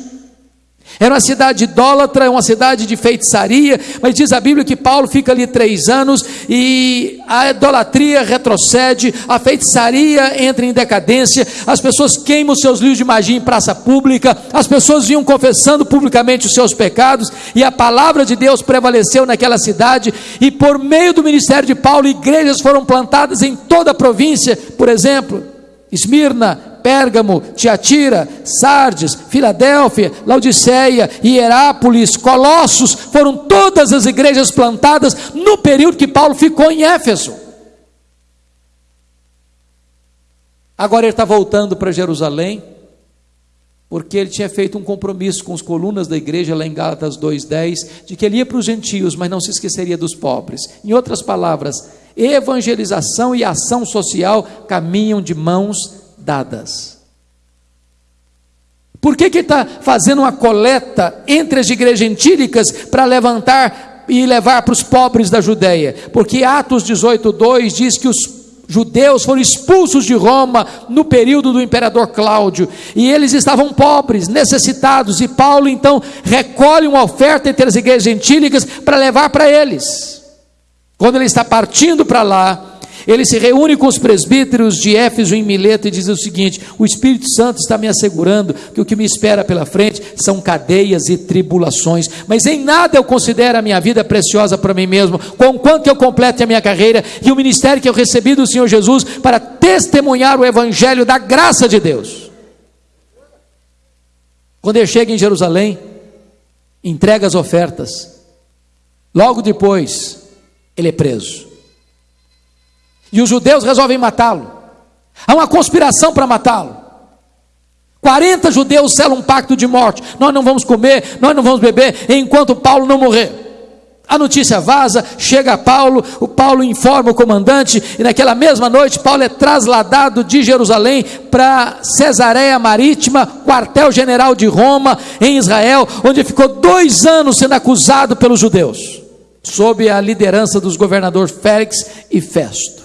era uma cidade idólatra, uma cidade de feitiçaria, mas diz a Bíblia que Paulo fica ali três anos e a idolatria retrocede, a feitiçaria entra em decadência, as pessoas queimam seus livros de magia em praça pública, as pessoas vinham confessando publicamente os seus pecados e a palavra de Deus prevaleceu naquela cidade e por meio do ministério de Paulo, igrejas foram plantadas em toda a província, por exemplo, Esmirna, Pérgamo, Tiatira, Sardes, Filadélfia, Laodiceia, Hierápolis, Colossos, foram todas as igrejas plantadas no período que Paulo ficou em Éfeso. Agora ele está voltando para Jerusalém, porque ele tinha feito um compromisso com os colunas da igreja lá em Gálatas 2:10, de que ele ia para os gentios, mas não se esqueceria dos pobres. Em outras palavras, evangelização e ação social caminham de mãos dadas. Por que, está fazendo uma coleta entre as igrejas gentílicas para levantar e levar para os pobres da Judéia? Porque Atos 18,2 diz que os judeus foram expulsos de Roma no período do imperador Cláudio, e eles estavam pobres, necessitados, e Paulo então recolhe uma oferta entre as igrejas gentílicas para levar para eles. Quando ele está partindo para lá, ele se reúne com os presbíteros de Éfeso em Mileto e diz o seguinte: O Espírito Santo está me assegurando que o que me espera pela frente são cadeias e tribulações, mas em nada eu considero a minha vida preciosa para mim mesmo, conquanto eu complete a minha carreira e o ministério que eu recebi do Senhor Jesus para testemunhar o evangelho da graça de Deus. Quando ele chega em Jerusalém, entrega as ofertas. Logo depois, ele é preso. E os judeus resolvem matá-lo. Há uma conspiração para matá-lo. 40 judeus selam um pacto de morte. Nós não vamos comer, nós não vamos beber enquanto Paulo não morrer. A notícia vaza, chega a Paulo, o Paulo informa o comandante, e naquela mesma noite Paulo é trasladado de Jerusalém para Cesareia Marítima, quartel-general de Roma, em Israel, onde ficou dois anos sendo acusado pelos judeus, sob a liderança dos governadores Félix e Festo.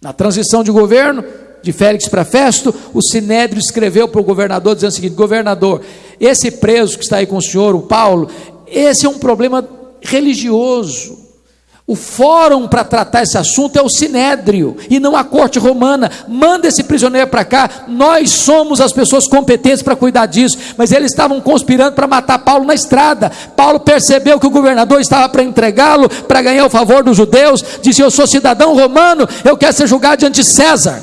Na transição de governo, de Félix para Festo, o Sinédrio escreveu para o governador dizendo o seguinte: governador, esse preso que está aí com o senhor, o Paulo, esse é um problema religioso. O fórum para tratar esse assunto é o sinédrio e não a corte romana. Manda esse prisioneiro para cá. Nós somos as pessoas competentes para cuidar disso. Mas eles estavam conspirando para matar Paulo na estrada. Paulo percebeu que o governador estava para entregá-lo, para ganhar o favor dos judeus. Disse: Eu sou cidadão romano, eu quero ser julgado diante de César.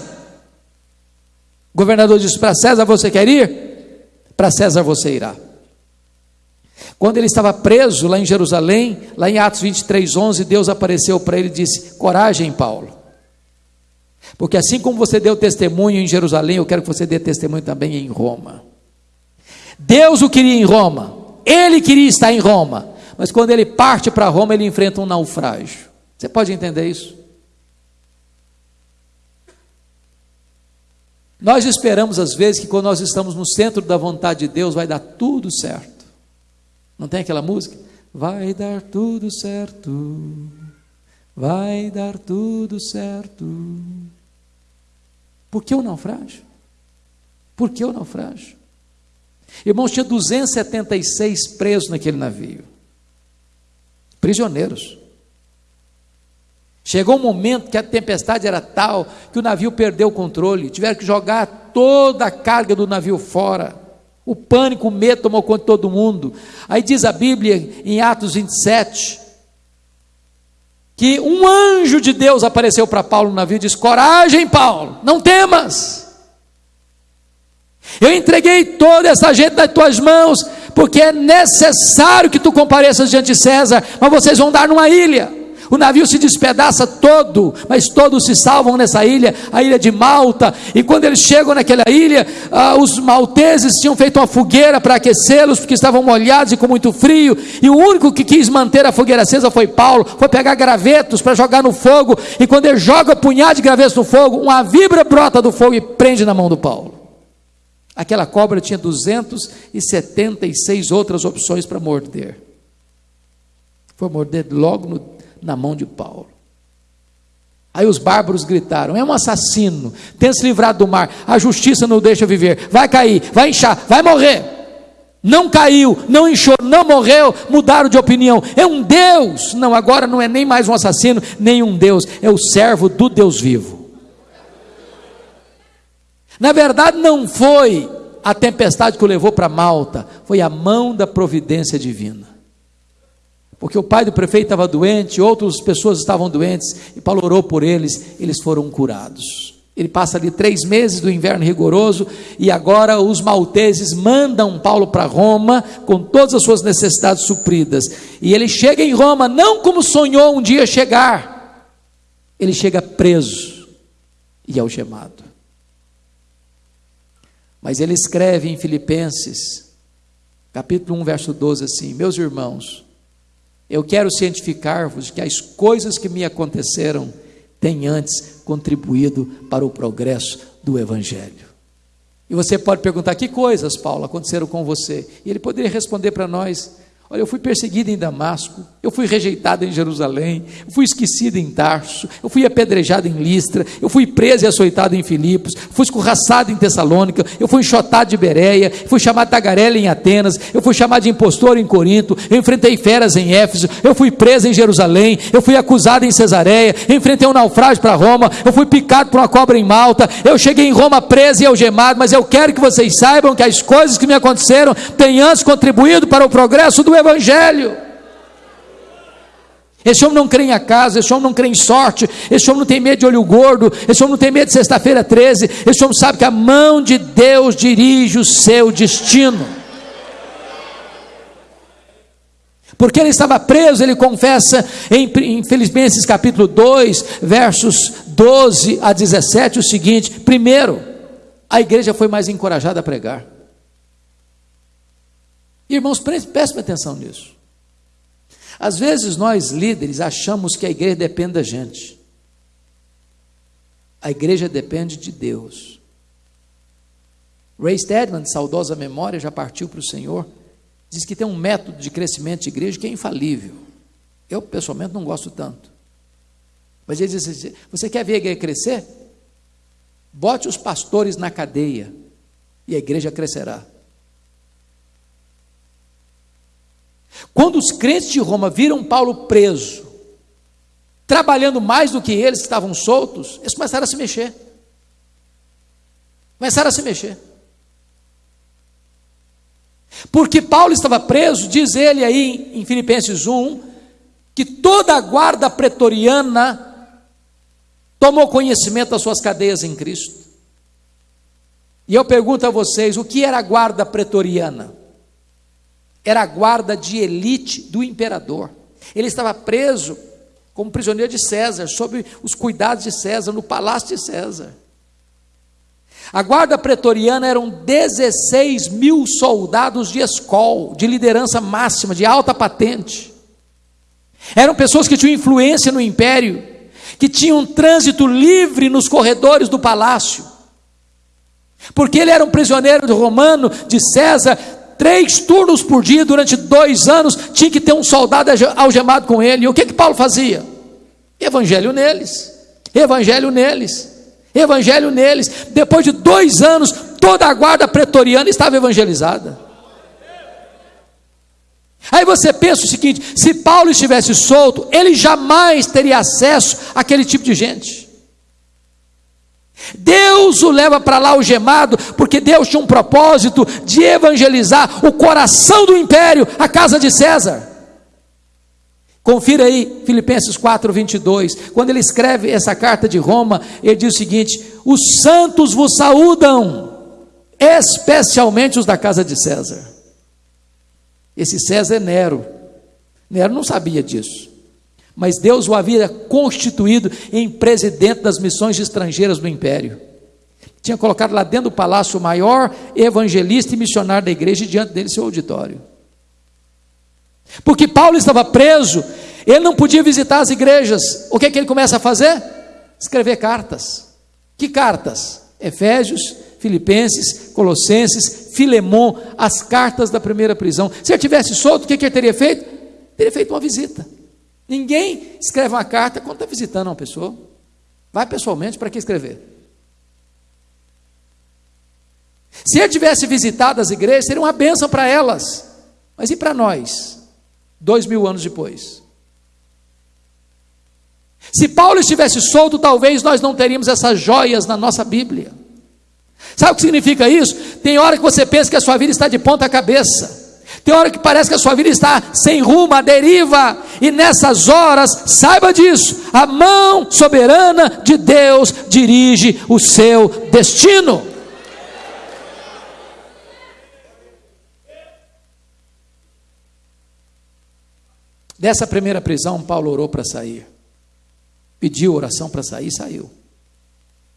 O governador disse: Para César você quer ir? Para César você irá. Quando ele estava preso lá em Jerusalém, lá em Atos 23, 11, Deus apareceu para ele e disse: Coragem, Paulo. Porque assim como você deu testemunho em Jerusalém, eu quero que você dê testemunho também em Roma. Deus o queria em Roma, ele queria estar em Roma, mas quando ele parte para Roma, ele enfrenta um naufrágio. Você pode entender isso? Nós esperamos às vezes que quando nós estamos no centro da vontade de Deus vai dar tudo certo. Não tem aquela música? Vai dar tudo certo, vai dar tudo certo. Por que o naufrágio? Por que o naufrágio? Irmãos, tinha 276 presos naquele navio, prisioneiros. Chegou um momento que a tempestade era tal que o navio perdeu o controle, tiveram que jogar toda a carga do navio fora. O pânico, o medo tomou conta de todo mundo. Aí diz a Bíblia em Atos 27 que um anjo de Deus apareceu para Paulo no navio e disse: Coragem, Paulo, não temas. Eu entreguei toda essa gente nas tuas mãos, porque é necessário que tu compareças diante de César, mas vocês vão dar numa ilha. O navio se despedaça todo, mas todos se salvam nessa ilha, a ilha de Malta. E quando eles chegam naquela ilha, ah, os malteses tinham feito uma fogueira para aquecê-los, porque estavam molhados e com muito frio. E o único que quis manter a fogueira acesa foi Paulo. Foi pegar gravetos para jogar no fogo. E quando ele joga punhado de gravetos no fogo, uma vibra brota do fogo e prende na mão do Paulo. Aquela cobra tinha 276 outras opções para morder. Foi morder logo no na mão de Paulo. Aí os bárbaros gritaram: é um assassino, tem se livrado do mar, a justiça não deixa viver, vai cair, vai inchar, vai morrer. Não caiu, não inchou, não morreu, mudaram de opinião. É um Deus. Não, agora não é nem mais um assassino, nem um Deus, é o servo do Deus vivo. Na verdade, não foi a tempestade que o levou para Malta, foi a mão da providência divina porque o pai do prefeito estava doente, outras pessoas estavam doentes, e Paulo orou por eles, eles foram curados. Ele passa ali três meses do inverno rigoroso, e agora os malteses mandam Paulo para Roma, com todas as suas necessidades supridas. E ele chega em Roma, não como sonhou um dia chegar, ele chega preso e algemado. Mas ele escreve em Filipenses, capítulo 1, verso 12, assim: Meus irmãos, eu quero cientificar-vos que as coisas que me aconteceram têm antes contribuído para o progresso do Evangelho. E você pode perguntar: que coisas, Paulo, aconteceram com você? E ele poderia responder para nós: Olha, eu fui perseguido em Damasco, eu fui rejeitado em Jerusalém, eu fui esquecido em Tarso, eu fui apedrejado em Listra, eu fui preso e açoitado em Filipos, fui escorraçado em Tessalônica, eu fui enxotado de Bereia, fui chamado de tagarela em Atenas, eu fui chamado de impostor em Corinto, eu enfrentei feras em Éfeso, eu fui preso em Jerusalém, eu fui acusado em Cesareia, enfrentei um naufrágio para Roma, eu fui picado por uma cobra em Malta, eu cheguei em Roma preso e algemado, mas eu quero que vocês saibam que as coisas que me aconteceram têm antes contribuído para o progresso do Evangelho. Esse homem não crê em acaso, esse homem não crê em sorte, esse homem não tem medo de olho gordo, esse homem não tem medo de sexta-feira 13, esse homem sabe que a mão de Deus dirige o seu destino. Porque ele estava preso, ele confessa em, em Filipenses capítulo 2, versos 12 a 17, o seguinte: primeiro, a igreja foi mais encorajada a pregar. Irmãos, prestem atenção nisso. Às vezes nós líderes achamos que a igreja depende da gente. A igreja depende de Deus. Ray Stedman, de saudosa memória, já partiu para o Senhor, diz que tem um método de crescimento de igreja que é infalível. Eu, pessoalmente, não gosto tanto. Mas ele diz assim: você quer ver a igreja crescer? Bote os pastores na cadeia e a igreja crescerá. Quando os crentes de Roma viram Paulo preso, trabalhando mais do que eles estavam soltos, eles começaram a se mexer. Começaram a se mexer. Porque Paulo estava preso, diz ele aí em Filipenses 1, que toda a guarda pretoriana tomou conhecimento das suas cadeias em Cristo. E eu pergunto a vocês: o que era a guarda pretoriana? Era a guarda de elite do imperador. Ele estava preso como prisioneiro de César, sob os cuidados de César, no palácio de César. A guarda pretoriana eram 16 mil soldados de escol, de liderança máxima, de alta patente. Eram pessoas que tinham influência no império, que tinham um trânsito livre nos corredores do palácio. Porque ele era um prisioneiro romano de César, três turnos por dia durante dois anos, tinha que ter um soldado algemado com ele. E o que que Paulo fazia? Evangelho neles, evangelho neles, evangelho neles. Depois de dois anos, toda a guarda pretoriana estava evangelizada. Aí você pensa o seguinte: se Paulo estivesse solto, ele jamais teria acesso àquele tipo de gente. Deus o leva para lá algemado, porque Deus tinha um propósito de evangelizar o coração do império, a casa de César. Confira aí Filipenses 4, 22. Quando ele escreve essa carta de Roma, ele diz o seguinte: Os santos vos saúdam, especialmente os da casa de César. Esse César é Nero. Nero não sabia disso. Mas Deus o havia constituído em presidente das missões estrangeiras do império. Tinha colocado lá dentro do palácio o maior evangelista e missionário da igreja e diante dele seu auditório. Porque Paulo estava preso, ele não podia visitar as igrejas. O que é que ele começa a fazer? Escrever cartas. Que cartas? Efésios, Filipenses, Colossenses, Filemon, as cartas da primeira prisão. Se ele tivesse solto, o que, que ele teria feito? Teria feito uma visita. Ninguém escreve uma carta quando está visitando uma pessoa. Vai pessoalmente, para que escrever? Se ele tivesse visitado as igrejas, seria uma bênção para elas. Mas e para nós? Dois mil anos depois. Se Paulo estivesse solto, talvez nós não teríamos essas joias na nossa Bíblia. Sabe o que significa isso? Tem hora que você pensa que a sua vida está de ponta cabeça. Tem hora que parece que a sua vida está sem rumo, à deriva, e nessas horas, saiba disso, a mão soberana de Deus dirige o seu destino. Dessa primeira prisão, Paulo orou para sair, pediu oração para sair, saiu,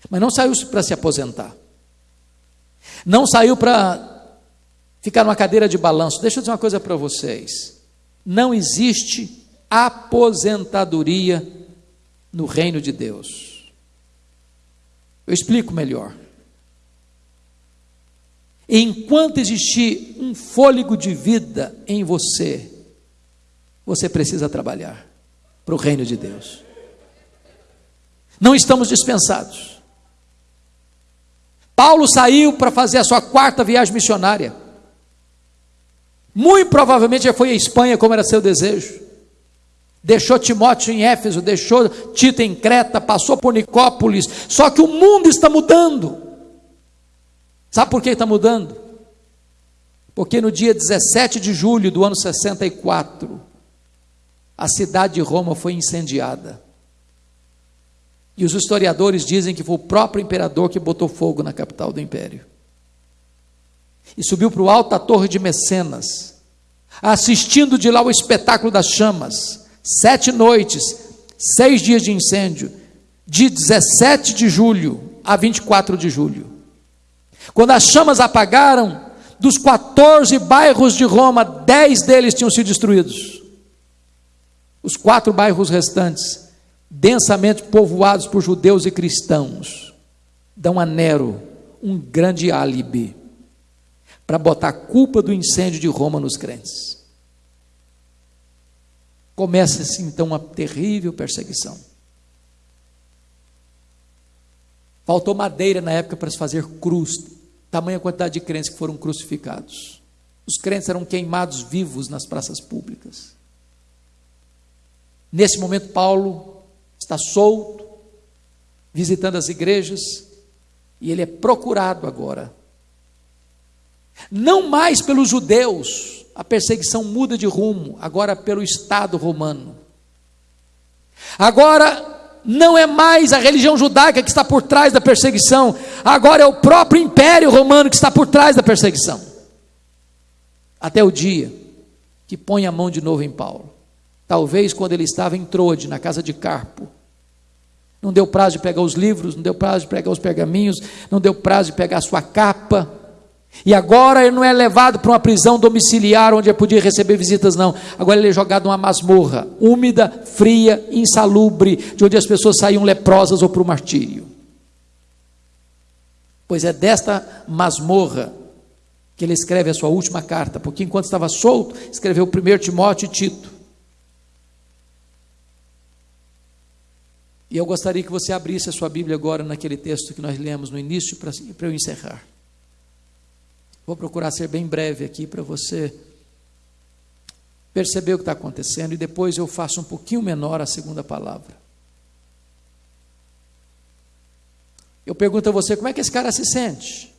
mas não saiu para se aposentar, não saiu para ficar numa cadeira de balanço. Deixa eu dizer uma coisa para vocês: não existe aposentadoria no reino de Deus. Eu explico melhor. Enquanto existir um fôlego de vida em você, você precisa trabalhar para o reino de Deus. Não estamos dispensados. Paulo saiu para fazer a sua quarta viagem missionária. Muito provavelmente já foi à Espanha, como era seu desejo. Deixou Timóteo em Éfeso, deixou Tito em Creta, passou por Nicópolis. Só que o mundo está mudando. Sabe por que está mudando? Porque no dia 17 de julho do ano 64, a cidade de Roma foi incendiada. E os historiadores dizem que foi o próprio imperador que botou fogo na capital do império e subiu para o alto da torre de Mecenas, assistindo de lá o espetáculo das chamas. Sete noites, seis dias de incêndio, de 17 de julho a 24 de julho. Quando as chamas apagaram, dos 14 bairros de Roma, 10 deles tinham sido destruídos. Os quatro bairros restantes, densamente povoados por judeus e cristãos, dão a Nero um grande álibi para botar a culpa do incêndio de Roma nos crentes. Começa-se então uma terrível perseguição. Faltou madeira na época para se fazer cruz, tamanha quantidade de crentes que foram crucificados. Os crentes eram queimados vivos nas praças públicas. Nesse momento, Paulo está solto, visitando as igrejas, e ele é procurado agora. Não mais pelos judeus, a perseguição muda de rumo, agora pelo Estado romano. Agora não é mais a religião judaica que está por trás da perseguição, agora é o próprio império romano que está por trás da perseguição. Até o dia que põe a mão de novo em Paulo. Talvez quando ele estava em Trode, na casa de Carpo. Não deu prazo de pegar os livros, não deu prazo de pegar os pergaminhos, não deu prazo de pegar a sua capa. E agora ele não é levado para uma prisão domiciliar onde ele podia receber visitas, não. Agora ele é jogado numa masmorra, úmida, fria, insalubre, de onde as pessoas saíam leprosas ou para o martírio. Pois é desta masmorra que ele escreve a sua última carta, porque enquanto estava solto, escreveu o primeiro Timóteo e Tito. E eu gostaria que você abrisse a sua Bíblia agora naquele texto que nós lemos no início, para eu encerrar. Vou procurar ser bem breve aqui para você perceber o que está acontecendo e depois eu faço um pouquinho menor a segunda palavra. Eu pergunto a você, como é que esse cara se sente?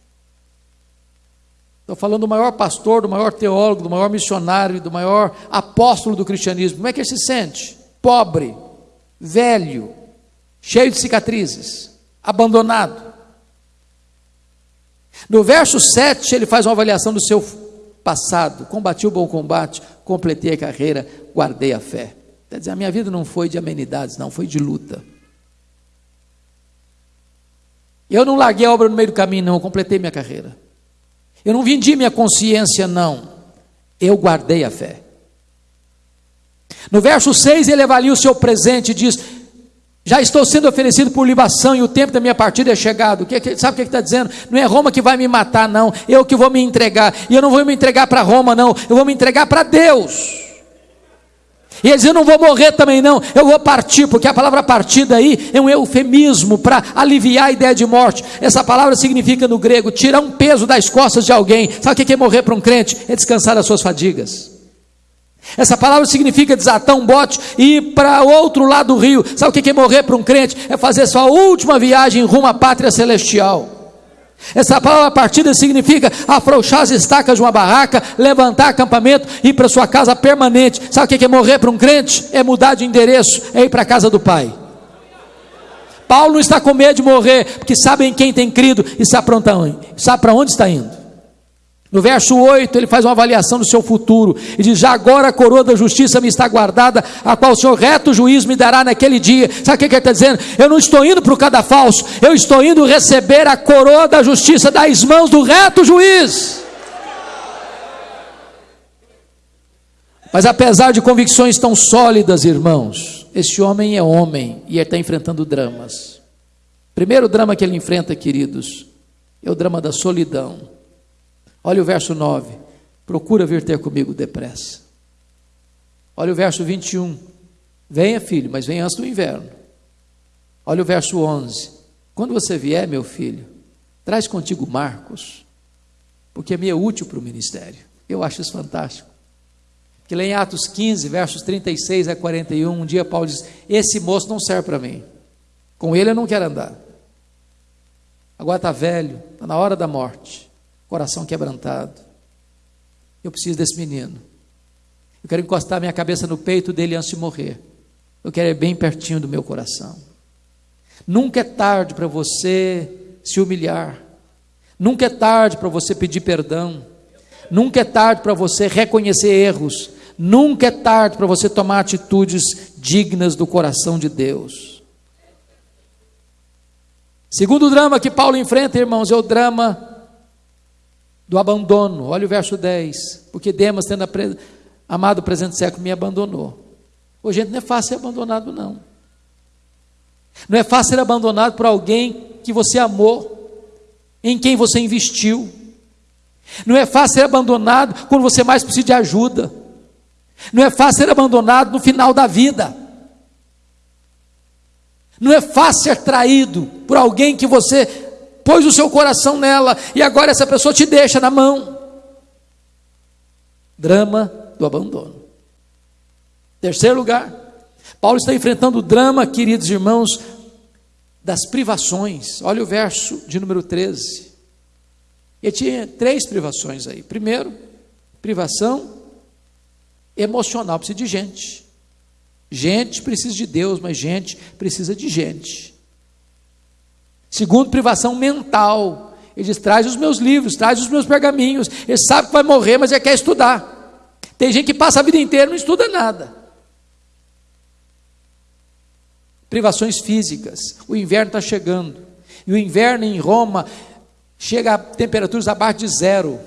Estou falando do maior pastor, do maior teólogo, do maior missionário, do maior apóstolo do cristianismo. Como é que ele se sente? Pobre, velho, cheio de cicatrizes, abandonado. No verso 7, ele faz uma avaliação do seu passado. Combati o bom combate, completei a carreira, guardei a fé. Quer dizer, a minha vida não foi de amenidades, não, foi de luta. Eu não larguei a obra no meio do caminho, não, eu completei minha carreira. Eu não vendi minha consciência, não. Eu guardei a fé. No verso 6, ele avalia o seu presente e diz: já estou sendo oferecido por libação e o tempo da minha partida é chegado. Que, que, sabe o que está dizendo? Não é Roma que vai me matar, não. Eu que vou me entregar. E eu não vou me entregar para Roma, não. Eu vou me entregar para Deus. E ele diz: Eu não vou morrer também, não. Eu vou partir, porque a palavra partida aí é um eufemismo para aliviar a ideia de morte. Essa palavra significa no grego tirar um peso das costas de alguém. Sabe o que é morrer para um crente? É descansar das suas fadigas. Essa palavra significa desatar um bote e ir para outro lado do rio. Sabe o que é morrer para um crente? É fazer sua última viagem rumo à pátria celestial. Essa palavra partida significa afrouxar as estacas de uma barraca, levantar acampamento e ir para sua casa permanente. Sabe o que é morrer para um crente? É mudar de endereço, é ir para a casa do Pai. Paulo não está com medo de morrer, porque sabe em quem tem crido e sabe para onde está indo. No verso 8, ele faz uma avaliação do seu futuro e diz: Já agora a coroa da justiça me está guardada, a qual o Senhor reto juiz me dará naquele dia. Sabe o que ele está dizendo? Eu não estou indo para o cadafalso, eu estou indo receber a coroa da justiça das mãos do reto juiz. Mas apesar de convicções tão sólidas, irmãos, esse homem é homem e está enfrentando dramas. Primeiro drama que ele enfrenta, queridos, é o drama da solidão. Olha o verso 9. Procura vir ter comigo depressa. Olha o verso 21. Venha, filho, mas venha antes do inverno. Olha o verso 11. Quando você vier, meu filho, traz contigo Marcos, porque é meio útil para o ministério. Eu acho isso fantástico. Que lá em Atos 15, versos 36 a 41, um dia Paulo diz: Esse moço não serve para mim. Com ele eu não quero andar. Agora está velho, está na hora da morte coração quebrantado. Eu preciso desse menino. Eu quero encostar minha cabeça no peito dele antes de morrer. Eu quero ir bem pertinho do meu coração. Nunca é tarde para você se humilhar. Nunca é tarde para você pedir perdão. Nunca é tarde para você reconhecer erros. Nunca é tarde para você tomar atitudes dignas do coração de Deus. Segundo drama que Paulo enfrenta, irmãos, é o drama do abandono. Olha o verso 10. Porque Demas, tendo amado o presente século, me abandonou. Ô, gente, não é fácil ser abandonado, não. Não é fácil ser abandonado por alguém que você amou, em quem você investiu. Não é fácil ser abandonado quando você mais precisa de ajuda. Não é fácil ser abandonado no final da vida. Não é fácil ser traído por alguém que você pôs o seu coração nela e agora essa pessoa te deixa na mão. Drama do abandono. Terceiro lugar, Paulo está enfrentando o drama, queridos irmãos, das privações. Olha o verso de número 13. Ele tinha três privações aí. Primeiro, privação emocional, precisa de gente. Gente precisa de Deus, mas gente precisa de gente. Segundo, privação mental. Ele diz: traz os meus livros, traz os meus pergaminhos. Ele sabe que vai morrer, mas ele quer estudar. Tem gente que passa a vida inteira e não estuda nada. Privações físicas. O inverno está chegando. E o inverno em Roma chega a temperaturas abaixo de zero.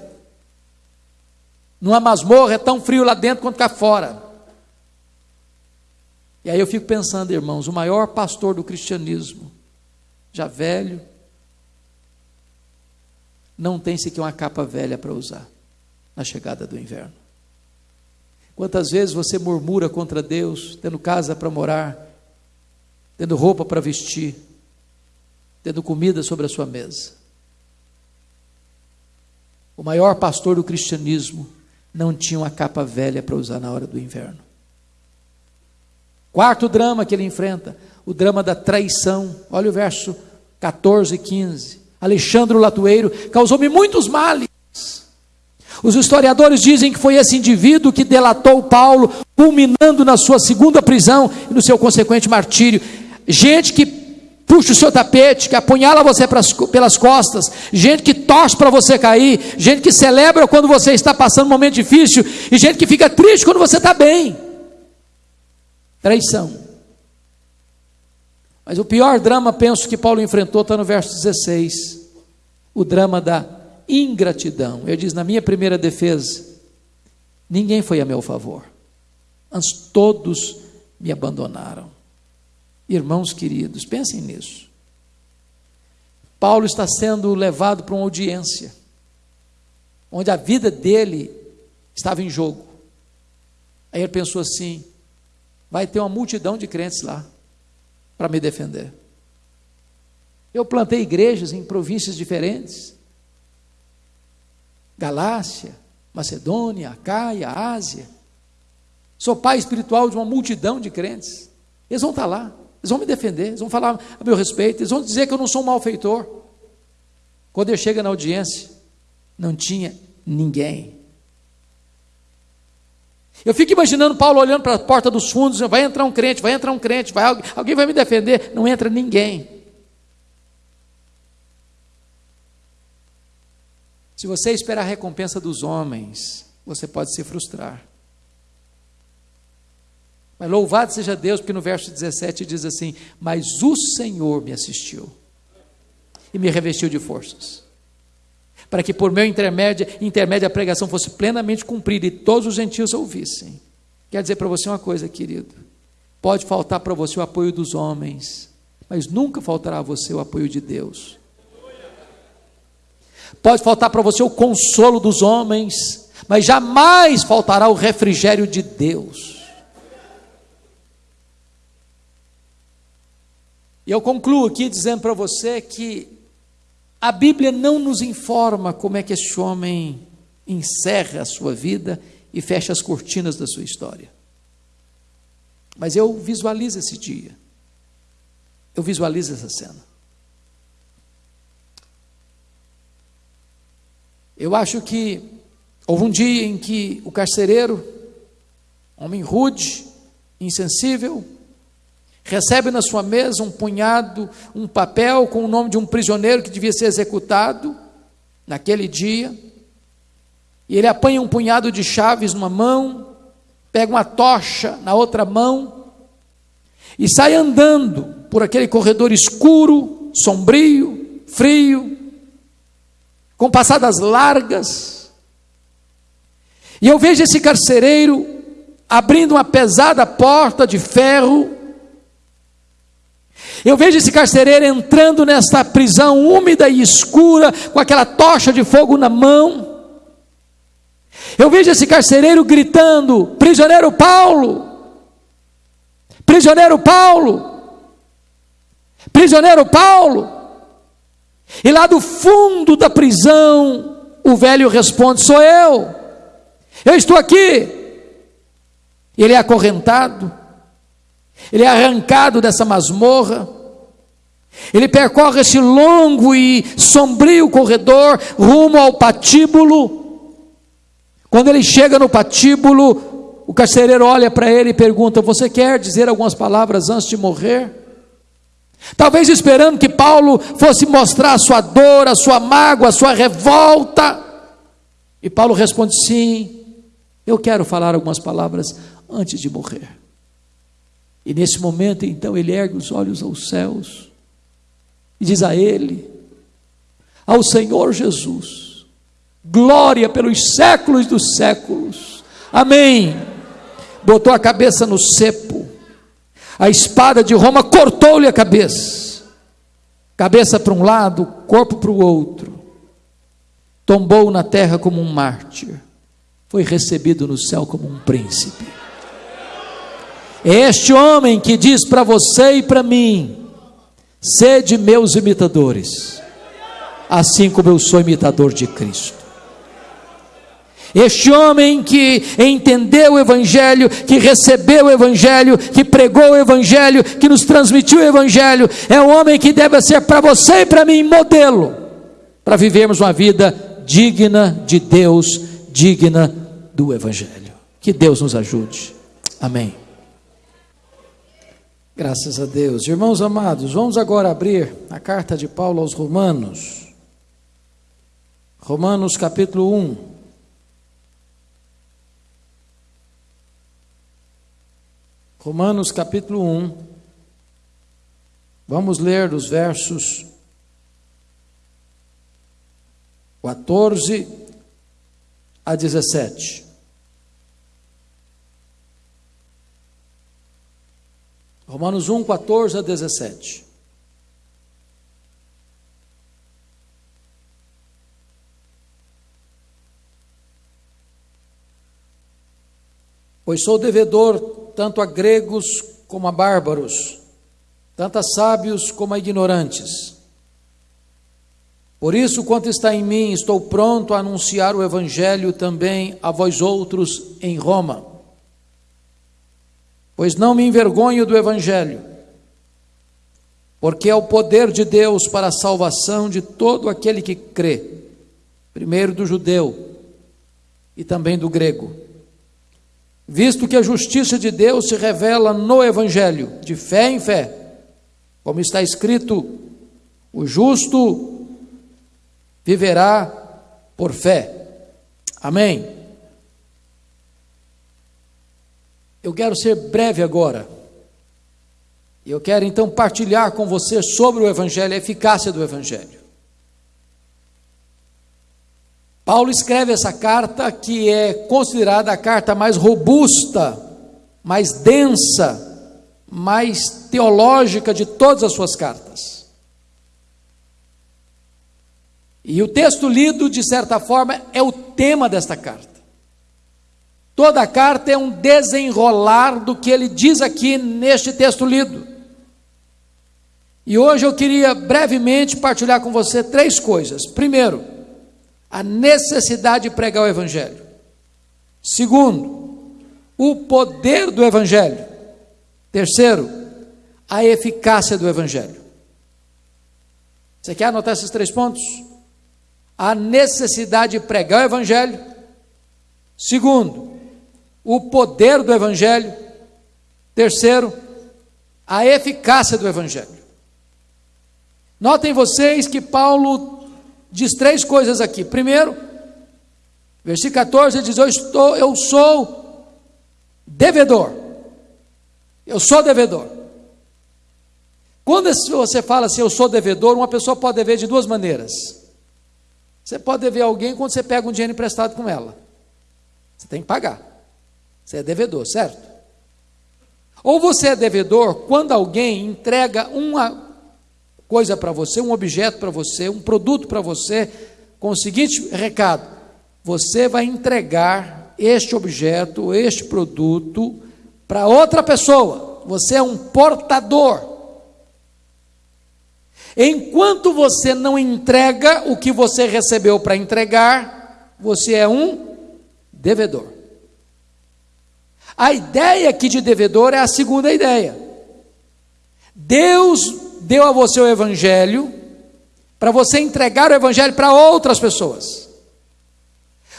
Numa masmorra é tão frio lá dentro quanto cá fora. E aí eu fico pensando, irmãos, o maior pastor do cristianismo, já velho, não tem sequer uma capa velha para usar na chegada do inverno. Quantas vezes você murmura contra Deus, tendo casa para morar, tendo roupa para vestir, tendo comida sobre a sua mesa. O maior pastor do cristianismo não tinha uma capa velha para usar na hora do inverno. Quarto drama que ele enfrenta, o drama da traição. Olha o verso 14 e 15. Alexandre Latueiro causou-me muitos males. Os historiadores dizem que foi esse indivíduo que delatou Paulo, culminando na sua segunda prisão e no seu consequente martírio. Gente que puxa o seu tapete, que apunhala você pelas costas, gente que torce para você cair, gente que celebra quando você está passando um momento difícil, e gente que fica triste quando você está bem. Traição. Mas o pior drama, penso que Paulo enfrentou, está no verso 16. O drama da ingratidão. Ele diz: na minha primeira defesa, ninguém foi a meu favor, antes todos me abandonaram. Irmãos queridos, pensem nisso. Paulo está sendo levado para uma audiência, onde a vida dele estava em jogo. Aí ele pensou assim: vai ter uma multidão de crentes lá para me defender. Eu plantei igrejas em províncias diferentes Galácia, Macedônia, Caia, Ásia. Sou pai espiritual de uma multidão de crentes. Eles vão estar lá. Eles vão me defender, eles vão falar a meu respeito, eles vão dizer que eu não sou um malfeitor. Quando eu chego na audiência, não tinha ninguém. Eu fico imaginando Paulo olhando para a porta dos fundos, vai entrar um crente, vai entrar um crente, vai, alguém vai me defender, não entra ninguém. Se você esperar a recompensa dos homens, você pode se frustrar. Mas louvado seja Deus, porque no verso 17 diz assim: Mas o Senhor me assistiu e me revestiu de forças, para que por meu intermédio, intermédio a pregação fosse plenamente cumprida e todos os gentios ouvissem. Quer dizer para você uma coisa, querido: pode faltar para você o apoio dos homens, mas nunca faltará a você o apoio de Deus. Pode faltar para você o consolo dos homens, mas jamais faltará o refrigério de Deus. E eu concluo aqui dizendo para você que a Bíblia não nos informa como é que esse homem encerra a sua vida e fecha as cortinas da sua história. Mas eu visualizo esse dia. Eu visualizo essa cena. Eu acho que houve um dia em que o carcereiro, homem rude, insensível, recebe na sua mesa um punhado, um papel com o nome de um prisioneiro que devia ser executado naquele dia. E ele apanha um punhado de chaves numa mão, pega uma tocha na outra mão e sai andando por aquele corredor escuro, sombrio, frio, com passadas largas. E eu vejo esse carcereiro abrindo uma pesada porta de ferro eu vejo esse carcereiro entrando nesta prisão úmida e escura, com aquela tocha de fogo na mão. Eu vejo esse carcereiro gritando: Prisioneiro Paulo! Prisioneiro Paulo! Prisioneiro Paulo! E lá do fundo da prisão, o velho responde: Sou eu, eu estou aqui. Ele é acorrentado, Ele é arrancado dessa masmorra. Ele percorre esse longo e sombrio corredor rumo ao patíbulo. Quando ele chega no patíbulo, o carcereiro olha para ele e pergunta: Você quer dizer algumas palavras antes de morrer? Talvez esperando que Paulo fosse mostrar a sua dor, a sua mágoa, a sua revolta. E Paulo responde: Sim, eu quero falar algumas palavras antes de morrer. E nesse momento, então, ele ergue os olhos aos céus e diz a ele, ao Senhor Jesus, glória pelos séculos dos séculos. Amém. Botou a cabeça no cepo a espada de Roma cortou-lhe a cabeça, cabeça para um lado, corpo para o outro, tombou na terra como um mártir, foi recebido no céu como um príncipe. É este homem que diz para você e para mim: sede meus imitadores, assim como eu sou imitador de Cristo. Este homem que entendeu o Evangelho, que recebeu o Evangelho, que pregou o Evangelho, que nos transmitiu o Evangelho, é um homem que deve ser para você e para mim modelo, para vivermos uma vida digna de Deus, digna do Evangelho. Que Deus nos ajude. Amém. Graças a Deus. Irmãos amados, vamos agora abrir a carta de Paulo aos Romanos. Romanos capítulo 1. Romanos capítulo 1. Vamos ler dos versos 14 a 17. Romanos 1, 14 a 17. Pois sou devedor tanto a gregos como a bárbaros, tanto a sábios como a ignorantes. Por isso, quanto está em mim, estou pronto a anunciar o Evangelho também a vós outros em Roma. Pois não me envergonho do Evangelho, porque é o poder de Deus para a salvação de todo aquele que crê, primeiro do judeu e também do grego visto que a justiça de Deus se revela no Evangelho, de fé em fé, como está escrito: o justo viverá por fé. Amém. Eu quero ser breve agora. Eu quero então partilhar com você sobre o Evangelho, a eficácia do Evangelho. Paulo escreve essa carta que é considerada a carta mais robusta, mais densa, mais teológica de todas as suas cartas. E o texto lido, de certa forma, é o tema desta carta. Toda a carta é um desenrolar do que ele diz aqui neste texto lido. E hoje eu queria brevemente partilhar com você três coisas. Primeiro, a necessidade de pregar o Evangelho. Segundo, o poder do Evangelho. Terceiro, a eficácia do Evangelho. Você quer anotar esses três pontos? A necessidade de pregar o Evangelho. Segundo, o poder do Evangelho. Terceiro, a eficácia do Evangelho. Notem vocês que Paulo diz três coisas aqui. Primeiro, versículo 14, ele diz: Eu, estou, eu sou devedor. Eu sou devedor. Quando você fala assim, eu sou devedor, uma pessoa pode dever de duas maneiras. Você pode dever alguém quando você pega um dinheiro emprestado com ela. Você tem que pagar. Você é devedor, certo? Ou você é devedor quando alguém entrega uma coisa para você, um objeto para você, um produto para você, com o seguinte recado: você vai entregar este objeto, este produto para outra pessoa. Você é um portador. Enquanto você não entrega o que você recebeu para entregar, você é um devedor. A ideia aqui de devedor é a segunda ideia. Deus deu a você o Evangelho para você entregar o Evangelho para outras pessoas.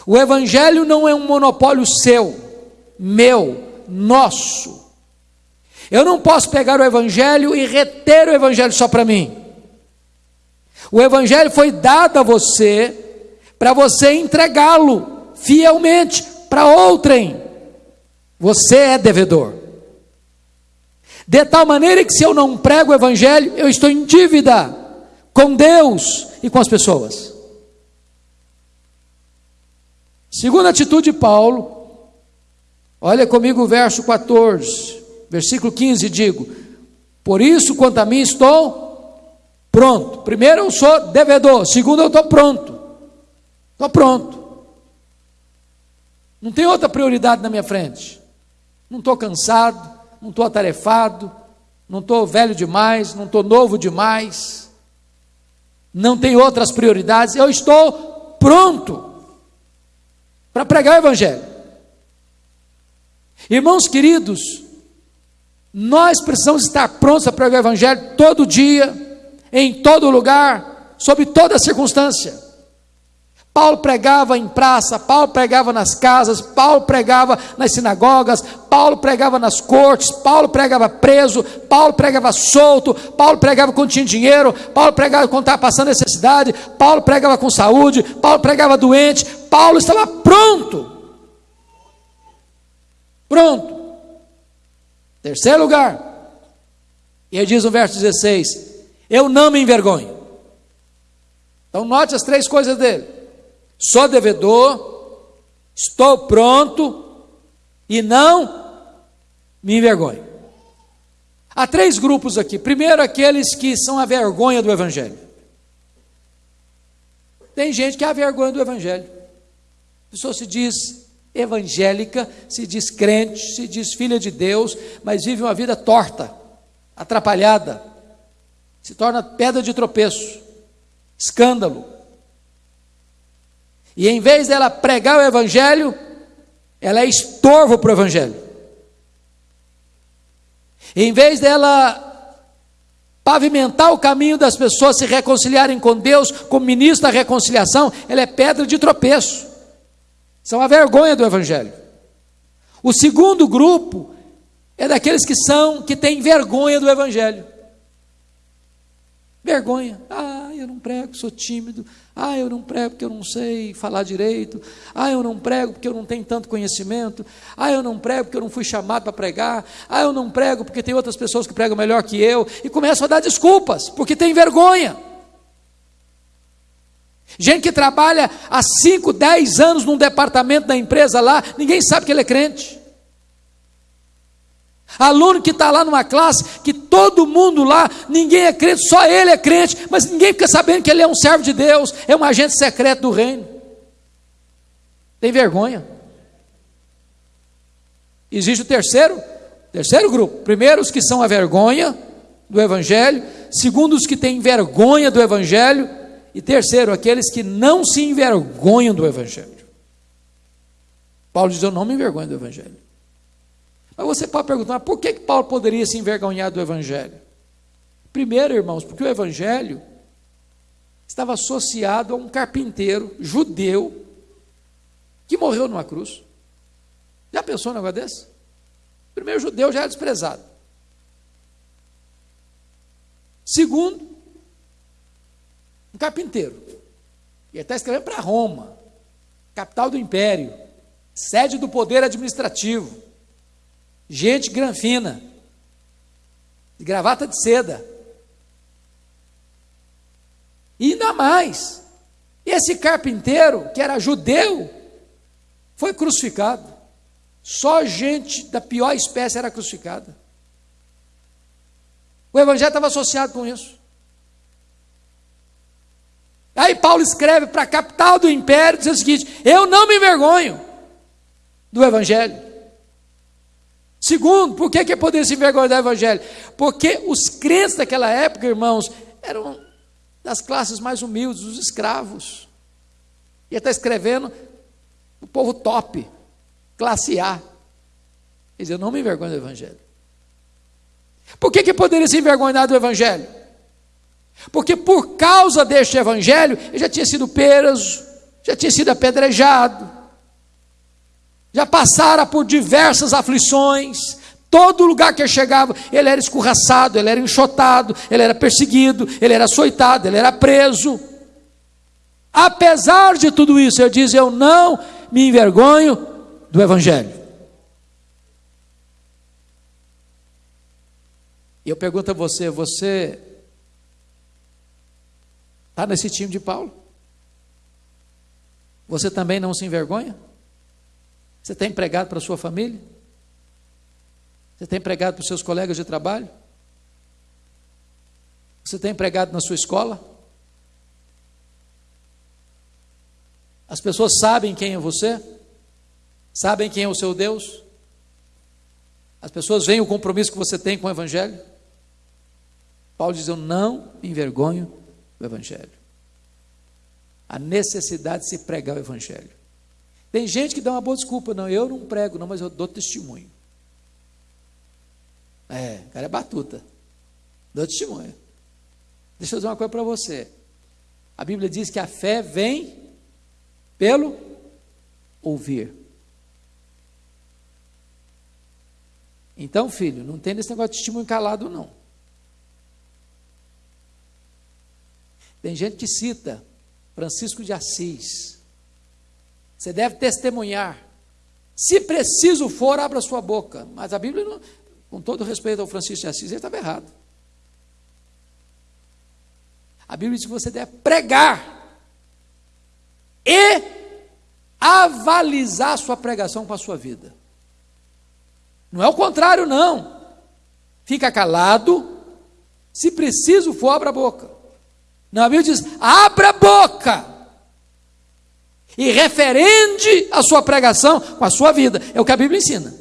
O Evangelho não é um monopólio seu, meu, nosso. Eu não posso pegar o Evangelho e reter o Evangelho só para mim. O Evangelho foi dado a você para você entregá-lo fielmente para outrem. Você é devedor. De tal maneira que se eu não prego o Evangelho, eu estou em dívida com Deus e com as pessoas. Segunda atitude de Paulo, olha comigo o verso 14, versículo 15, digo: Por isso, quanto a mim, estou pronto. Primeiro, eu sou devedor, segundo, eu estou pronto. Estou pronto. Não tem outra prioridade na minha frente. Não estou cansado, não estou atarefado, não estou velho demais, não estou novo demais, não tenho outras prioridades, eu estou pronto para pregar o Evangelho. Irmãos queridos, nós precisamos estar prontos para pregar o Evangelho todo dia, em todo lugar, sob toda circunstância. Paulo pregava em praça, Paulo pregava nas casas, Paulo pregava nas sinagogas, Paulo pregava nas cortes, Paulo pregava preso, Paulo pregava solto, Paulo pregava quando tinha dinheiro, Paulo pregava quando estava passando necessidade, Paulo pregava com saúde, Paulo pregava doente, Paulo estava pronto. Pronto. Terceiro lugar. E ele diz no verso 16: Eu não me envergonho. Então note as três coisas dele sou devedor, estou pronto e não me envergonho. Há três grupos aqui. Primeiro, aqueles que são a vergonha do Evangelho. Tem gente que é a vergonha do Evangelho. A pessoa se diz evangélica, se diz crente, se diz filha de Deus, mas vive uma vida torta, atrapalhada, se torna pedra de tropeço, escândalo, e em vez dela pregar o Evangelho, ela é estorvo para o Evangelho. Em vez dela pavimentar o caminho das pessoas se reconciliarem com Deus, como ministro da reconciliação, ela é pedra de tropeço. São a vergonha do Evangelho. O segundo grupo é daqueles que são, que têm vergonha do Evangelho. Vergonha. Ah, eu não prego, sou tímido. Ah, eu não prego porque eu não sei falar direito. Ah, eu não prego porque eu não tenho tanto conhecimento. Ah, eu não prego porque eu não fui chamado para pregar. Ah, eu não prego porque tem outras pessoas que pregam melhor que eu. E começam a dar desculpas, porque tem vergonha. Gente que trabalha há 5, 10 anos num departamento da empresa lá, ninguém sabe que ele é crente. Aluno que está lá numa classe, que todo mundo lá, ninguém é crente, só ele é crente, mas ninguém fica sabendo que ele é um servo de Deus, é um agente secreto do reino. Tem vergonha. Existe o terceiro, terceiro grupo. Primeiro, os que são a vergonha do Evangelho. Segundo, os que têm vergonha do Evangelho. E terceiro, aqueles que não se envergonham do Evangelho. Paulo diz: Eu não me envergonho do Evangelho. Mas você pode perguntar, por que, que Paulo poderia se envergonhar do Evangelho? Primeiro, irmãos, porque o Evangelho estava associado a um carpinteiro judeu que morreu numa cruz. Já pensou um negócio desse? O primeiro judeu já era desprezado. Segundo, um carpinteiro. E ele está escrevendo para Roma, capital do império, sede do poder administrativo gente granfina, de gravata de seda. E ainda mais, esse carpinteiro, que era judeu, foi crucificado. Só gente da pior espécie era crucificada. O evangelho estava associado com isso. Aí Paulo escreve para a capital do império, dizendo o seguinte: Eu não me envergonho do evangelho. Segundo, por que, que poder se envergonhar do Evangelho? Porque os crentes daquela época, irmãos, eram das classes mais humildes, os escravos. E está escrevendo o povo top, classe A. Ele diz, eu não me envergonho do Evangelho. Por que, que poderia se envergonhar do Evangelho? Porque por causa deste Evangelho, ele já tinha sido preso, já tinha sido apedrejado, já passara por diversas aflições, todo lugar que ele chegava, ele era escorraçado, ele era enxotado, ele era perseguido, ele era açoitado, ele era preso. Apesar de tudo isso, ele diz: Eu não me envergonho do Evangelho. E eu pergunto a você: você está nesse time de Paulo? Você também não se envergonha? Você tem empregado para a sua família? Você tem empregado para os seus colegas de trabalho? Você tem empregado na sua escola? As pessoas sabem quem é você? Sabem quem é o seu Deus? As pessoas veem o compromisso que você tem com o Evangelho? Paulo diz: Eu não me envergonho do Evangelho a necessidade de se pregar o Evangelho. Tem gente que dá uma boa desculpa, não, eu não prego, não, mas eu dou testemunho. É, o cara é batuta. Dou testemunho. Deixa eu dizer uma coisa para você. A Bíblia diz que a fé vem pelo ouvir. Então, filho, não tem esse negócio de testemunho calado, não. Tem gente que cita Francisco de Assis. Você deve testemunhar. Se preciso for, abra sua boca. Mas a Bíblia, não, com todo respeito ao Francisco de Assis, ele estava errado. A Bíblia diz que você deve pregar e avalizar sua pregação com a sua vida. Não é o contrário, não. Fica calado. Se preciso for, abra a boca. Não, a Bíblia diz: abra a boca e referende a sua pregação com a sua vida. É o que a Bíblia ensina.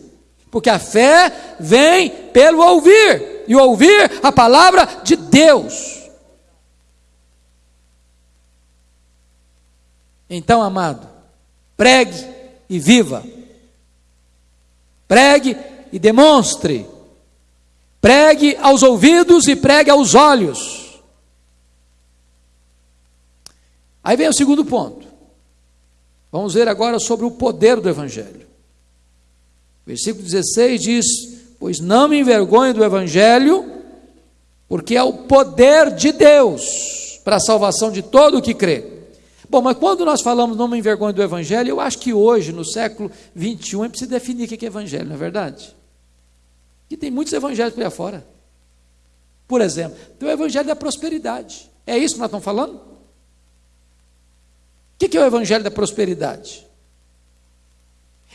Porque a fé vem pelo ouvir, e ouvir a palavra de Deus. Então, amado, pregue e viva. Pregue e demonstre. Pregue aos ouvidos e pregue aos olhos. Aí vem o segundo ponto. Vamos ver agora sobre o poder do Evangelho. Versículo 16 diz: Pois não me envergonho do Evangelho, porque é o poder de Deus para a salvação de todo o que crê. Bom, mas quando nós falamos não me envergonho do Evangelho, eu acho que hoje, no século 21, é preciso definir o que é Evangelho, não é verdade? Que tem muitos evangelhos por aí fora. Por exemplo, tem o Evangelho da prosperidade. É isso que nós estamos falando? O que é o evangelho da prosperidade?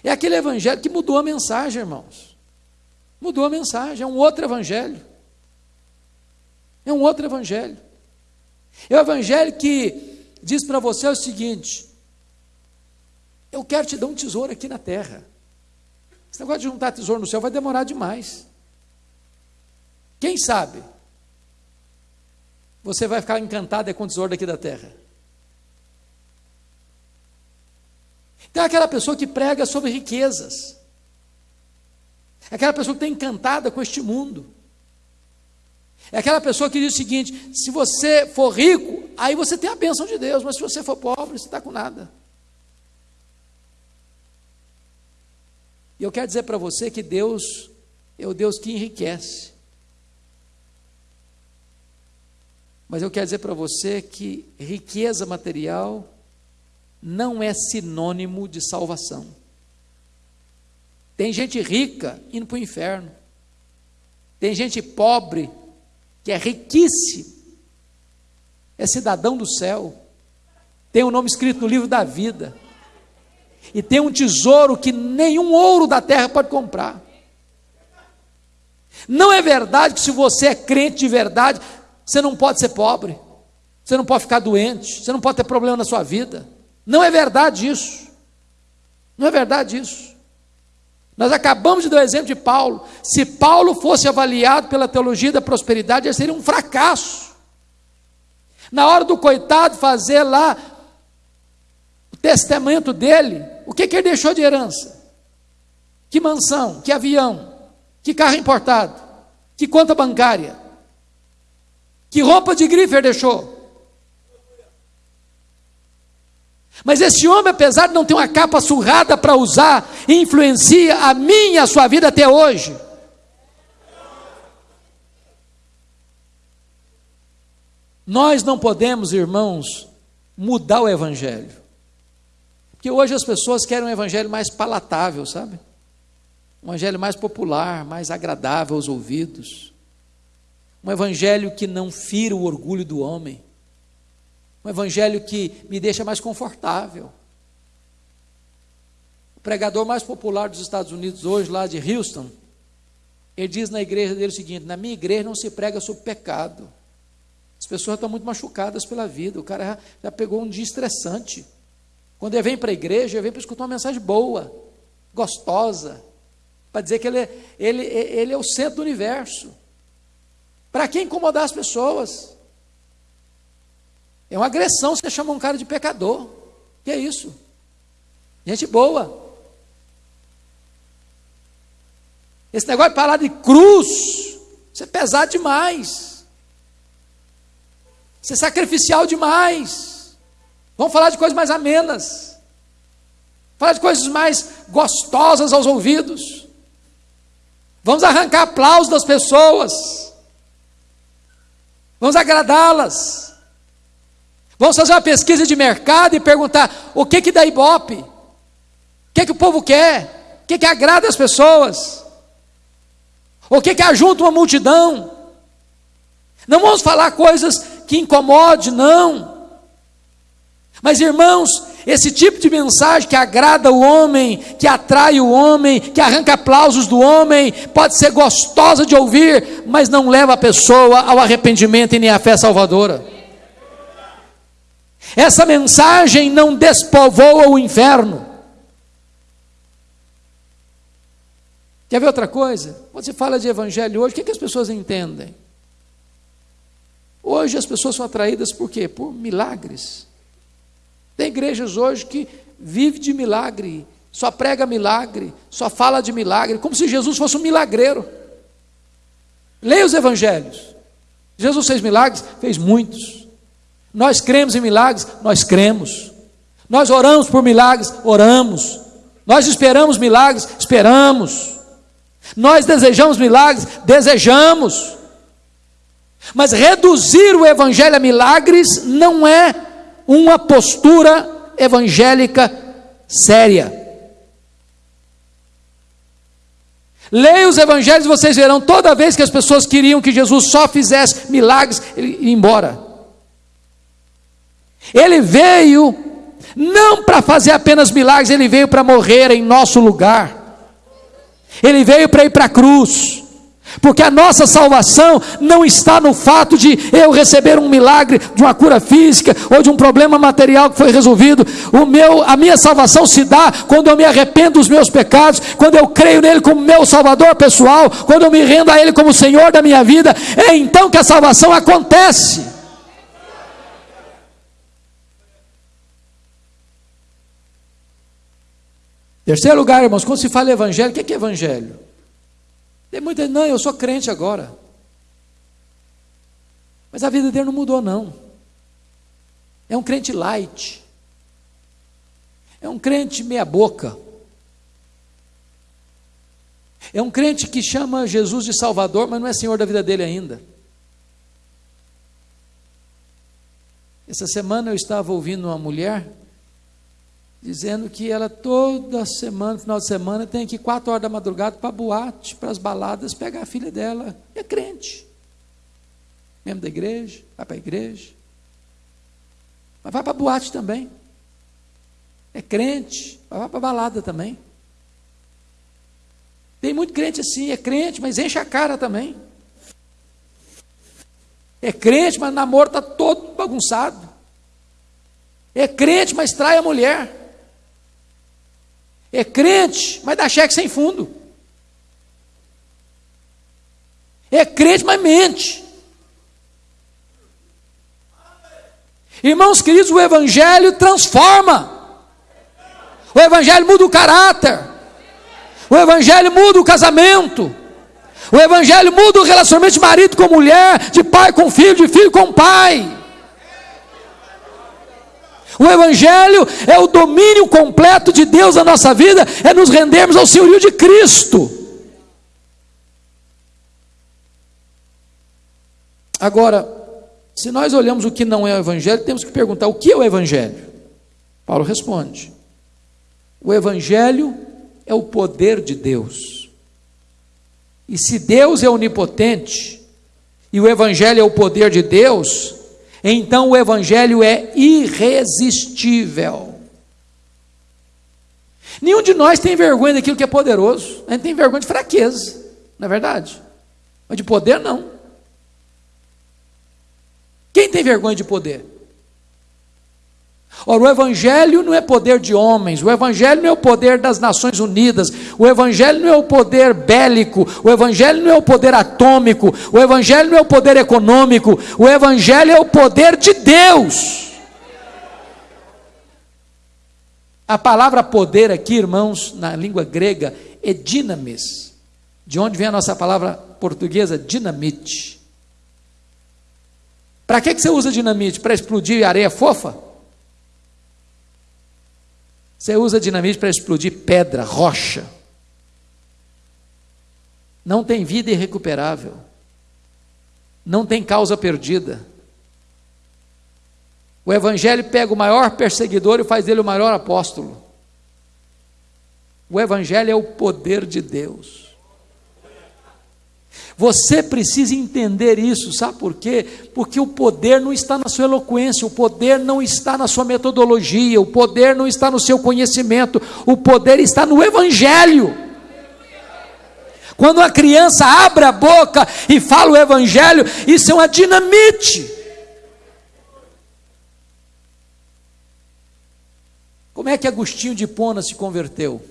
É aquele evangelho que mudou a mensagem, irmãos. Mudou a mensagem, é um outro evangelho. É um outro evangelho. É o evangelho que diz para você o seguinte: eu quero te dar um tesouro aqui na terra. Esse negócio de juntar tesouro no céu vai demorar demais. Quem sabe? Você vai ficar encantado com o tesouro daqui da terra. Tem aquela pessoa que prega sobre riquezas. É aquela pessoa que está encantada com este mundo. É aquela pessoa que diz o seguinte: se você for rico, aí você tem a bênção de Deus, mas se você for pobre, você está com nada. E eu quero dizer para você que Deus é o Deus que enriquece. Mas eu quero dizer para você que riqueza material não é sinônimo de salvação. Tem gente rica indo para o inferno. Tem gente pobre que é riquíssimo, é cidadão do céu, tem o um nome escrito no livro da vida, e tem um tesouro que nenhum ouro da terra pode comprar. Não é verdade que se você é crente de verdade, você não pode ser pobre, você não pode ficar doente, você não pode ter problema na sua vida. Não é verdade isso. Não é verdade isso. Nós acabamos de dar o exemplo de Paulo. Se Paulo fosse avaliado pela teologia da prosperidade, ele seria um fracasso. Na hora do coitado fazer lá o testamento dele, o que, que ele deixou de herança? Que mansão, que avião, que carro importado. Que conta bancária? Que roupa de grife deixou? Mas esse homem, apesar de não ter uma capa surrada para usar, influencia a minha a sua vida até hoje. Nós não podemos, irmãos, mudar o evangelho. Porque hoje as pessoas querem um evangelho mais palatável, sabe? Um evangelho mais popular, mais agradável aos ouvidos. Um evangelho que não fira o orgulho do homem. Um evangelho que me deixa mais confortável. O pregador mais popular dos Estados Unidos hoje, lá de Houston, ele diz na igreja dele o seguinte: na minha igreja não se prega sobre pecado. As pessoas estão muito machucadas pela vida. O cara já, pegou um dia estressante. Quando ele vem para a igreja, ele vem para escutar uma mensagem boa, gostosa, para dizer que ele ele, ele é o centro do universo. Para que incomodar as pessoas? É uma agressão você chama um cara de pecador. Que é isso? Gente boa. Esse negócio de falar de cruz, isso é pesado demais. Isso é sacrificial demais. Vamos falar de coisas mais amenas. Falar de coisas mais gostosas aos ouvidos. Vamos arrancar aplausos das pessoas. Vamos agradá-las. Vamos fazer uma pesquisa de mercado e perguntar o que que dá ibope? O que que o povo quer? O que que agrada as pessoas? O que que ajunta uma multidão? Não vamos falar coisas que incomode, não. Mas irmãos, esse tipo de mensagem que agrada o homem, que atrai o homem, que arranca aplausos do homem, pode ser gostosa de ouvir, mas não leva a pessoa ao arrependimento e nem à fé salvadora. Essa mensagem não despovoa o inferno. Quer ver outra coisa? Quando se fala de evangelho hoje, o que, que as pessoas entendem? Hoje as pessoas são atraídas por quê? Por milagres. Tem igrejas hoje que vive de milagre, só prega milagre, só fala de milagre, como se Jesus fosse um milagreiro. Leia os evangelhos. Jesus fez milagres? Fez muitos. Nós cremos em milagres? Nós cremos. Nós oramos por milagres? Oramos. Nós esperamos milagres? Esperamos. Nós desejamos milagres? Desejamos. Mas reduzir o evangelho a milagres não é uma postura evangélica séria. Leia os evangelhos vocês verão, toda vez que as pessoas queriam que Jesus só fizesse milagres, ele ia embora. Ele veio não para fazer apenas milagres, ele veio para morrer em nosso lugar. Ele veio para ir para a cruz. Porque a nossa salvação não está no fato de eu receber um milagre de uma cura física ou de um problema material que foi resolvido. O meu, a minha salvação se dá quando eu me arrependo dos meus pecados, quando eu creio nele como meu salvador pessoal, quando eu me rendo a ele como Senhor da minha vida. É então que a salvação acontece. Terceiro lugar, irmãos, quando se fala evangelho, o que é evangelho? Tem muita não, eu sou crente agora. Mas a vida dele não mudou, não. É um crente light. É um crente meia-boca. É um crente que chama Jesus de Salvador, mas não é Senhor da vida dele ainda. Essa semana eu estava ouvindo uma mulher dizendo que ela toda semana, final de semana, tem que ir quatro horas da madrugada para boate, para as baladas, pegar a filha dela. É crente. Membro da igreja, vai para a igreja. Mas vai para boate também. É crente, vai para balada também. Tem muito crente assim, é crente, mas enche a cara também. É crente, mas o namoro está todo bagunçado. É crente, mas trai a mulher. É crente, mas dá cheque sem fundo. É crente, mas mente. Irmãos queridos, o Evangelho transforma. O Evangelho muda o caráter. O Evangelho muda o casamento. O Evangelho muda o relacionamento de marido com mulher, de pai com filho, de filho com pai. O Evangelho é o domínio completo de Deus na nossa vida, é nos rendermos ao senhorio de Cristo. Agora, se nós olhamos o que não é o Evangelho, temos que perguntar: o que é o Evangelho? Paulo responde: o Evangelho é o poder de Deus. E se Deus é onipotente, e o Evangelho é o poder de Deus, então o Evangelho é irresistível. Nenhum de nós tem vergonha daquilo que é poderoso, a gente tem vergonha de fraqueza, não é verdade? Mas de poder, não. Quem tem vergonha de poder? Ora, o Evangelho não é poder de homens, o Evangelho não é o poder das Nações Unidas, o Evangelho não é o poder bélico, o Evangelho não é o poder atômico, o Evangelho não é o poder econômico, o Evangelho é o poder de Deus. A palavra poder aqui, irmãos, na língua grega, é dinamis, de onde vem a nossa palavra portuguesa, dinamite. Para que, que você usa dinamite? Para explodir areia fofa? Você usa dinamite para explodir pedra, rocha. Não tem vida irrecuperável. Não tem causa perdida. O Evangelho pega o maior perseguidor e faz dele o maior apóstolo. O Evangelho é o poder de Deus. Você precisa entender isso, sabe por quê? Porque o poder não está na sua eloquência, o poder não está na sua metodologia, o poder não está no seu conhecimento, o poder está no Evangelho. Quando uma criança abre a boca e fala o Evangelho, isso é uma dinamite. Como é que Agostinho de Pona se converteu?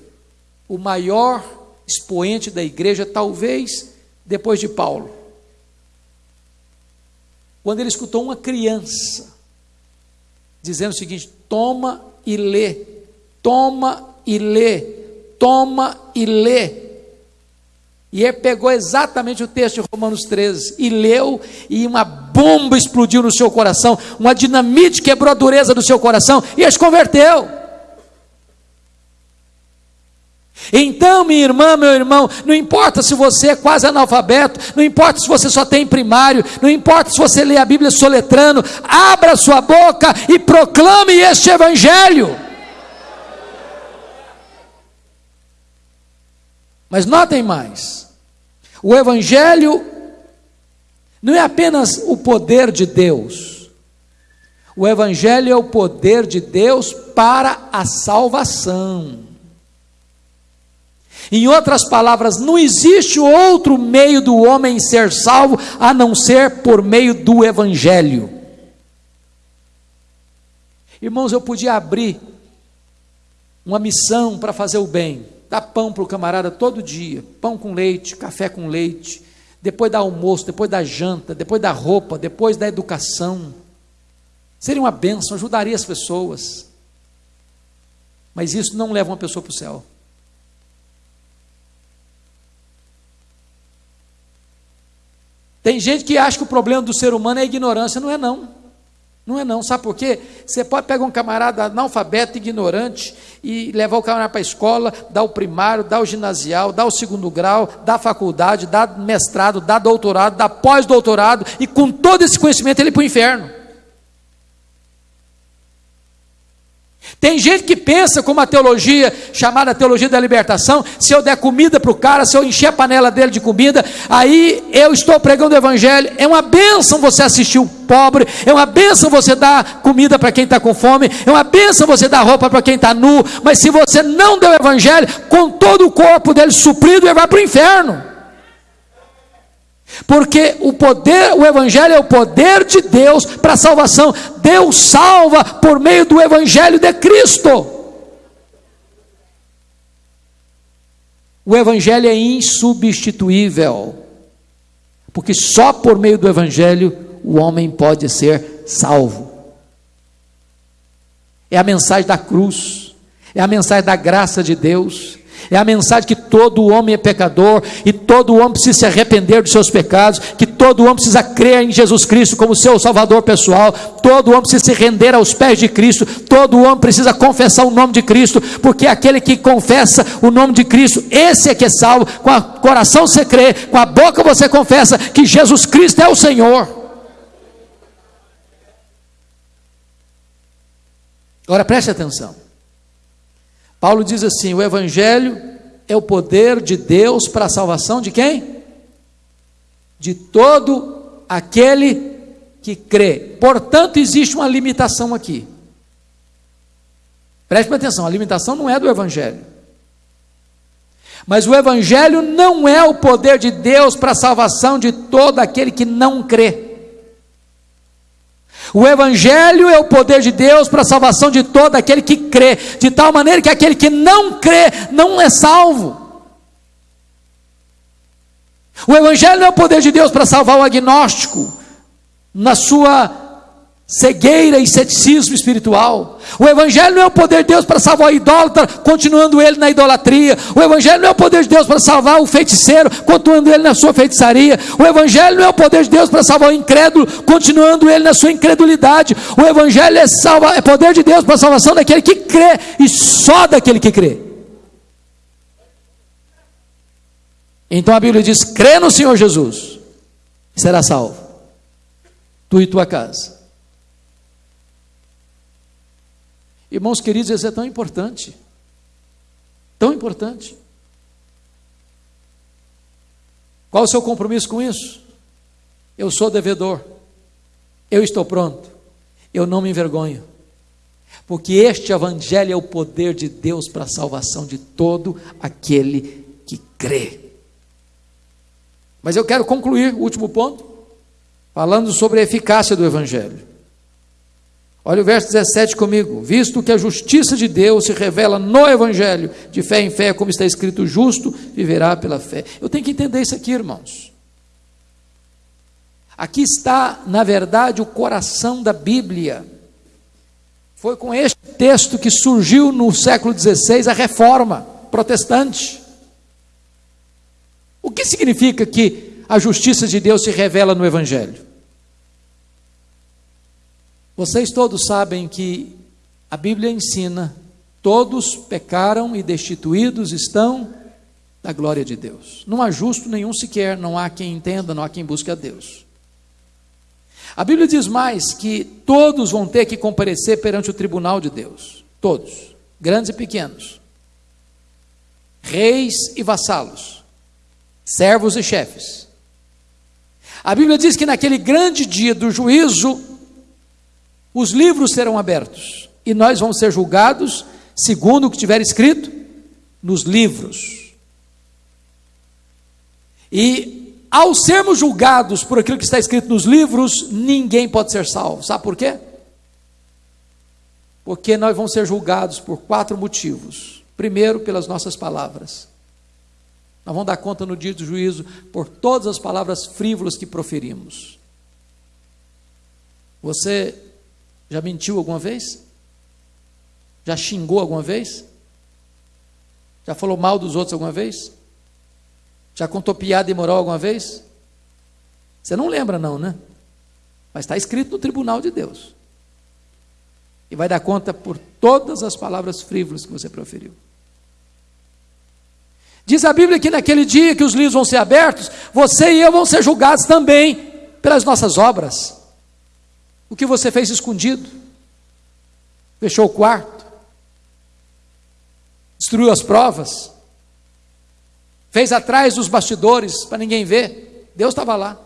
O maior expoente da igreja, talvez depois de Paulo. Quando ele escutou uma criança dizendo o seguinte: toma e lê, toma e lê, toma e lê. E ele pegou exatamente o texto de Romanos 13 e leu, e uma bomba explodiu no seu coração, uma dinamite quebrou a dureza do seu coração e ele se converteu. Então, minha irmã, meu irmão, não importa se você é quase analfabeto, não importa se você só tem primário, não importa se você lê a Bíblia soletrando, abra sua boca e proclame este Evangelho. Mas notem mais: o Evangelho não é apenas o poder de Deus, o Evangelho é o poder de Deus para a salvação. Em outras palavras, não existe outro meio do homem ser salvo a não ser por meio do Evangelho. Irmãos, eu podia abrir uma missão para fazer o bem, dar pão para o camarada todo dia, pão com leite, café com leite, depois da almoço, depois da janta, depois da roupa, depois da educação. Seria uma bênção, ajudaria as pessoas. Mas isso não leva uma pessoa para o céu. Tem gente que acha que o problema do ser humano é a ignorância, não é não. Não é não, sabe por quê? Você pode pegar um camarada analfabeto, ignorante, e levar o camarada para a escola, dar o primário, dar o ginasial, dar o segundo grau, dar faculdade, dar mestrado, dar doutorado, dar pós-doutorado, e com todo esse conhecimento ele para o inferno. Tem gente que pensa com uma teologia chamada teologia da libertação, se eu der comida para o cara, se eu encher a panela dele de comida, aí eu estou pregando o evangelho. É uma bênção você assistir o pobre, é uma bênção você dar comida para quem está com fome, é uma bênção você dar roupa para quem está nu, mas se você não der o evangelho, com todo o corpo dele suprido, ele vai para o inferno. Porque o poder, o evangelho é o poder de Deus para a salvação. Deus salva por meio do evangelho de Cristo. O evangelho é insubstituível. Porque só por meio do evangelho o homem pode ser salvo. É a mensagem da cruz, é a mensagem da graça de Deus, É a mensagem que todo homem é pecador e todo homem precisa se arrepender dos seus pecados, que todo homem precisa crer em Jesus Cristo como seu Salvador pessoal, todo homem precisa se render aos pés de Cristo, todo homem precisa confessar o nome de Cristo, porque aquele que confessa o nome de Cristo, esse é que é salvo. Com o coração você crê, com a boca você confessa que Jesus Cristo é o Senhor. Agora preste atenção. Paulo diz assim: o Evangelho é o poder de Deus para a salvação de quem? De todo aquele que crê. Portanto, existe uma limitação aqui. Preste atenção: a limitação não é do Evangelho. Mas o Evangelho não é o poder de Deus para a salvação de todo aquele que não crê. O Evangelho é o poder de Deus para a salvação de todo aquele que crê, de tal maneira que aquele que não crê não é salvo. O Evangelho é o poder de Deus para salvar o agnóstico na sua cegueira e ceticismo espiritual. O Evangelho não é o poder de Deus para salvar o idólatra, continuando ele na idolatria. O Evangelho não é o poder de Deus para salvar o feiticeiro, continuando ele na sua feitiçaria. O Evangelho não é o poder de Deus para salvar o incrédulo, continuando ele na sua incredulidade. O Evangelho é, salva, é poder de Deus para a salvação daquele que crê e só daquele que crê. Então a Bíblia diz: crê no Senhor Jesus, será salvo, tu e tua casa. Irmãos queridos, isso é tão importante. Tão importante. Qual o seu compromisso com isso? Eu sou devedor. Eu estou pronto. Eu não me envergonho. Porque este evangelho é o poder de Deus para a salvação de todo aquele que crê. Mas eu quero concluir o último ponto, falando sobre a eficácia do evangelho. Olha o verso 17 comigo. Visto que a justiça de Deus se revela no Evangelho, de fé em fé, como está escrito, justo viverá pela fé. Eu tenho que entender isso aqui, irmãos. Aqui está, na verdade, o coração da Bíblia. Foi com este texto que surgiu no século XVI a reforma protestante. O que significa que a justiça de Deus se revela no Evangelho? Vocês todos sabem que a Bíblia ensina: todos pecaram e destituídos estão da glória de Deus. Não há justo nenhum sequer, não há quem entenda, não há quem busque a Deus. A Bíblia diz mais que todos vão ter que comparecer perante o tribunal de Deus. Todos, grandes e pequenos, reis e vassalos, servos e chefes. A Bíblia diz que naquele grande dia do juízo, os livros serão abertos e nós vamos ser julgados segundo o que tiver escrito nos livros. E ao sermos julgados por aquilo que está escrito nos livros, ninguém pode ser salvo. Sabe por quê? Porque nós vamos ser julgados por quatro motivos. Primeiro, pelas nossas palavras. Nós vamos dar conta no dia do juízo por todas as palavras frívolas que proferimos. Você já mentiu alguma vez? Já xingou alguma vez? Já falou mal dos outros alguma vez? Já contou piada imoral alguma vez? Você não lembra, não, né? Mas está escrito no tribunal de Deus. E vai dar conta por todas as palavras frívolas que você proferiu. Diz a Bíblia que naquele dia que os livros vão ser abertos, você e eu vão ser julgados também pelas nossas obras. O que você fez escondido? Fechou o quarto? Destruiu as provas? Fez atrás dos bastidores para ninguém ver? Deus estava lá.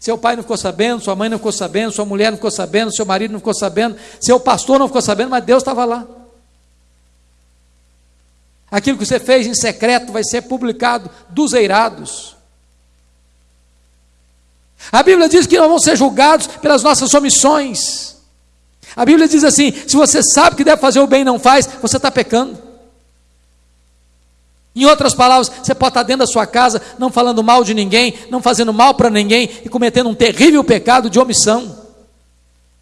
Seu pai não ficou sabendo, sua mãe não ficou sabendo, sua mulher não ficou sabendo, seu marido não ficou sabendo, seu pastor não ficou sabendo, mas Deus estava lá. Aquilo que você fez em secreto vai ser publicado dos eirados. A Bíblia diz que nós vamos ser julgados pelas nossas omissões. A Bíblia diz assim: se você sabe que deve fazer o bem e não faz, você está pecando. Em outras palavras, você pode estar dentro da sua casa, não falando mal de ninguém, não fazendo mal para ninguém e cometendo um terrível pecado de omissão.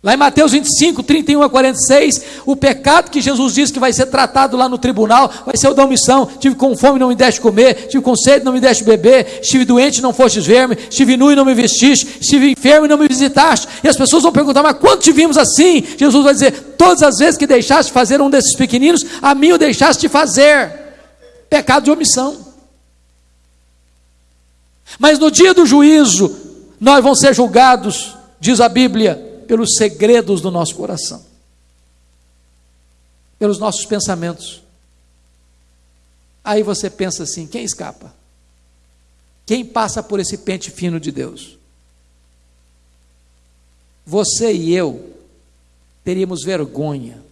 Lá em Mateus 25, 31 a 46, o pecado que Jesus diz que vai ser tratado lá no tribunal vai ser o da omissão. Tive com fome, não me deste comer. Tive com sede, não me deste beber. Estive doente, não fostes ver-me. Estive nu e não me vestiste. Estive enfermo e não me visitaste. E as pessoas vão perguntar: Mas quando te vimos assim? Jesus vai dizer: Todas as vezes que deixaste fazer um desses pequeninos, a mim o deixaste de fazer. Pecado de omissão. Mas no dia do juízo, nós vamos ser julgados, diz a Bíblia pelos segredos do nosso coração, pelos nossos pensamentos. Aí você pensa assim: quem escapa? Quem passa por esse pente fino de Deus? Você e eu teríamos vergonha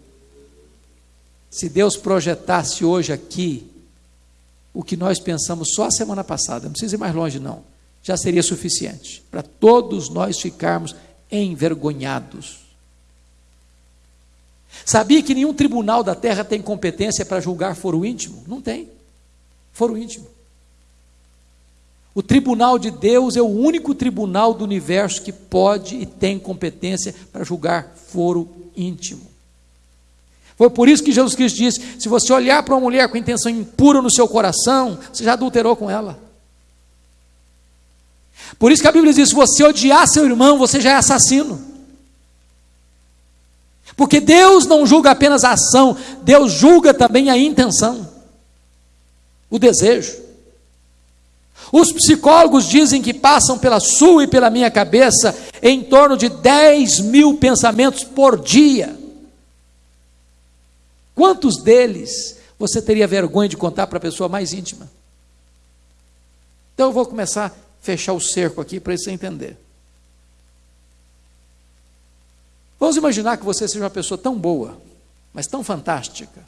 se Deus projetasse hoje aqui o que nós pensamos só a semana passada, não precisa ir mais longe, não, já seria suficiente para todos nós ficarmos envergonhados. Sabia que nenhum tribunal da terra tem competência para julgar foro íntimo? Não tem. Foro íntimo. O tribunal de Deus é o único tribunal do universo que pode e tem competência para julgar foro íntimo. Foi por isso que Jesus Cristo disse: se você olhar para uma mulher com intenção impura no seu coração, você já adulterou com ela. Por isso que a Bíblia diz: se você odiar seu irmão, você já é assassino. Porque Deus não julga apenas a ação, Deus julga também a intenção, o desejo. Os psicólogos dizem que passam pela sua e pela minha cabeça em torno de 10 mil pensamentos por dia. Quantos deles você teria vergonha de contar para a pessoa mais íntima? Então eu vou começar fechar o cerco aqui para você entender. Vamos imaginar que você seja uma pessoa tão boa, mas tão fantástica,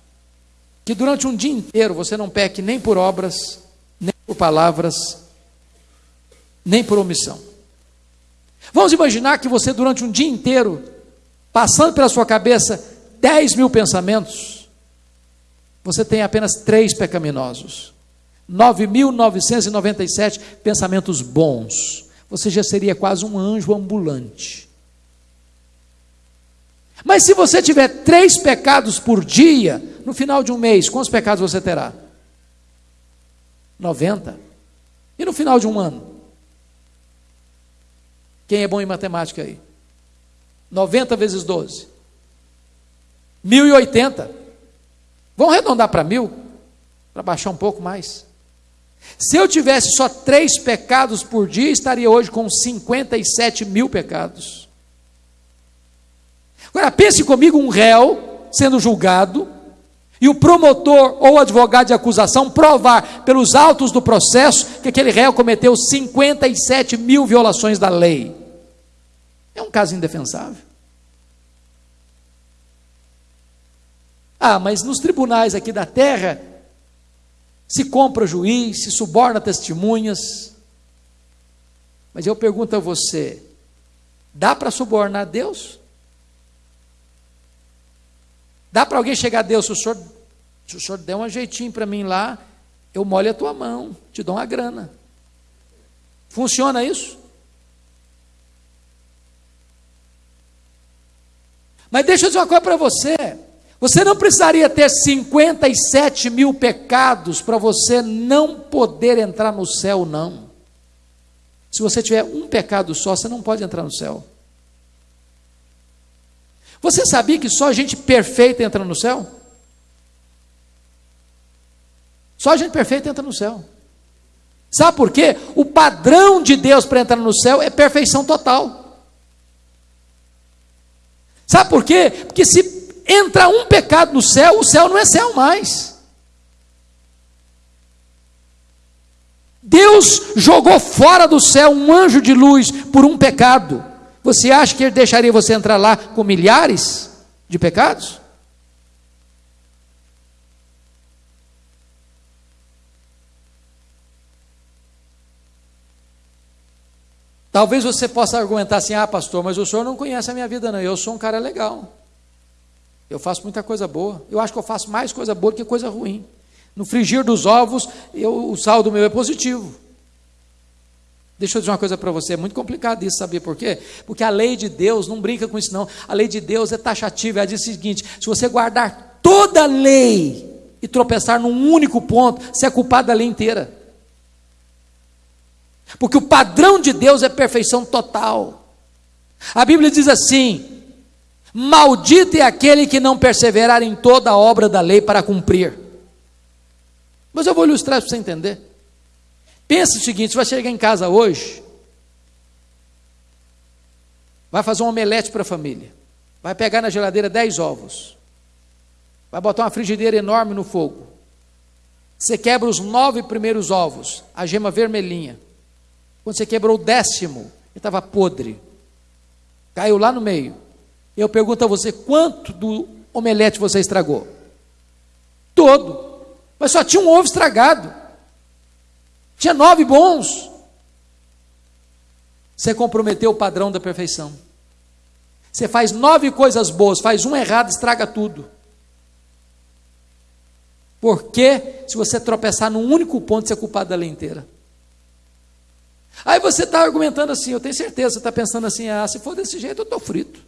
que durante um dia inteiro você não peque nem por obras, nem por palavras, nem por omissão. Vamos imaginar que você durante um dia inteiro, passando pela sua cabeça 10 mil pensamentos, você tem apenas três pecaminosos. 9.997 pensamentos bons. Você já seria quase um anjo ambulante. Mas se você tiver três pecados por dia, no final de um mês, quantos pecados você terá? 90. E no final de um ano? Quem é bom em matemática aí? 90 vezes 12. 1080. Vamos arredondar para mil? Para baixar um pouco mais. Se eu tivesse só três pecados por dia, estaria hoje com 57 mil pecados. Agora, pense comigo: um réu sendo julgado, e o promotor ou advogado de acusação provar pelos autos do processo que aquele réu cometeu 57 mil violações da lei. É um caso indefensável. Ah, mas nos tribunais aqui da terra, se compra juiz, se suborna testemunhas. Mas eu pergunto a você: dá para subornar Deus? Dá para alguém chegar a Deus, se o senhor, se o senhor der um jeitinho para mim lá, eu molho a tua mão, te dou uma grana. Funciona isso? Mas deixa eu dizer uma coisa para você. Você não precisaria ter 57 mil pecados para você não poder entrar no céu, não. Se você tiver um pecado só, você não pode entrar no céu. Você sabia que só gente perfeita entra no céu? Só gente perfeita entra no céu. Sabe por quê? O padrão de Deus para entrar no céu é perfeição total. Sabe por quê? Porque se entra um pecado no céu, o céu não é céu mais. Deus jogou fora do céu um anjo de luz por um pecado. Você acha que ele deixaria você entrar lá com milhares de pecados? Talvez você possa argumentar assim: ah, pastor, mas o senhor não conhece a minha vida, não. Eu sou um cara legal. Eu faço muita coisa boa. Eu acho que eu faço mais coisa boa do que coisa ruim. No frigir dos ovos, eu, o saldo meu é positivo. Deixa eu dizer uma coisa para você, é muito complicado isso, saber por quê? Porque a lei de Deus, não brinca com isso não, a lei de Deus é taxativa, ela diz o seguinte: se você guardar toda a lei e tropeçar num único ponto, você é culpado da lei inteira. Porque o padrão de Deus é perfeição total. A Bíblia diz assim: Maldito é aquele que não perseverar em toda a obra da lei para cumprir. Mas eu vou ilustrar para você entender. Pensa o seguinte: você vai chegar em casa hoje, vai fazer um omelete para a família, vai pegar na geladeira 10 ovos, vai botar uma frigideira enorme no fogo. Você quebra os nove primeiros ovos, a gema vermelhinha. Quando você quebrou o décimo, ele estava podre, caiu lá no meio. Eu pergunto a você: quanto do omelete você estragou? Todo. Mas só tinha um ovo estragado. Tinha nove bons. Você comprometeu o padrão da perfeição. Você faz nove coisas boas, faz um errado, estraga tudo. Porque se você tropeçar num único ponto, você é culpado da lei inteira. Aí você está argumentando assim, eu tenho certeza, você está pensando assim, ah, se for desse jeito, eu estou frito.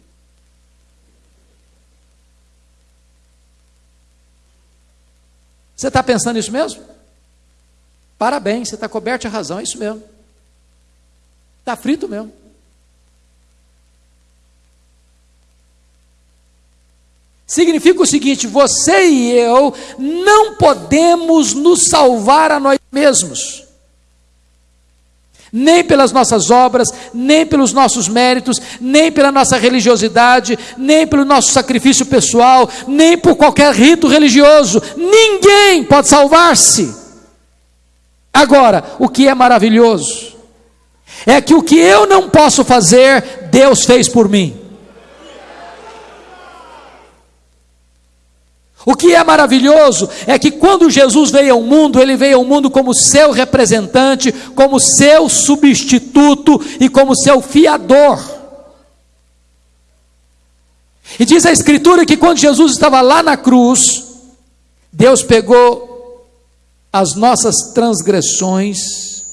Você está pensando isso mesmo? Parabéns, você está coberto de razão, é isso mesmo. Está frito mesmo. Significa o seguinte: você e eu não podemos nos salvar a nós mesmos, nem pelas nossas obras, nem pelos nossos méritos, nem pela nossa religiosidade, nem pelo nosso sacrifício pessoal, nem por qualquer rito religioso. Ninguém pode salvar-se. Agora, o que é maravilhoso é que o que eu não posso fazer, Deus fez por mim. O que é maravilhoso é que quando Jesus veio ao mundo, ele veio ao mundo como seu representante, como seu substituto e como seu fiador. E diz a Escritura que quando Jesus estava lá na cruz, Deus pegou as nossas transgressões,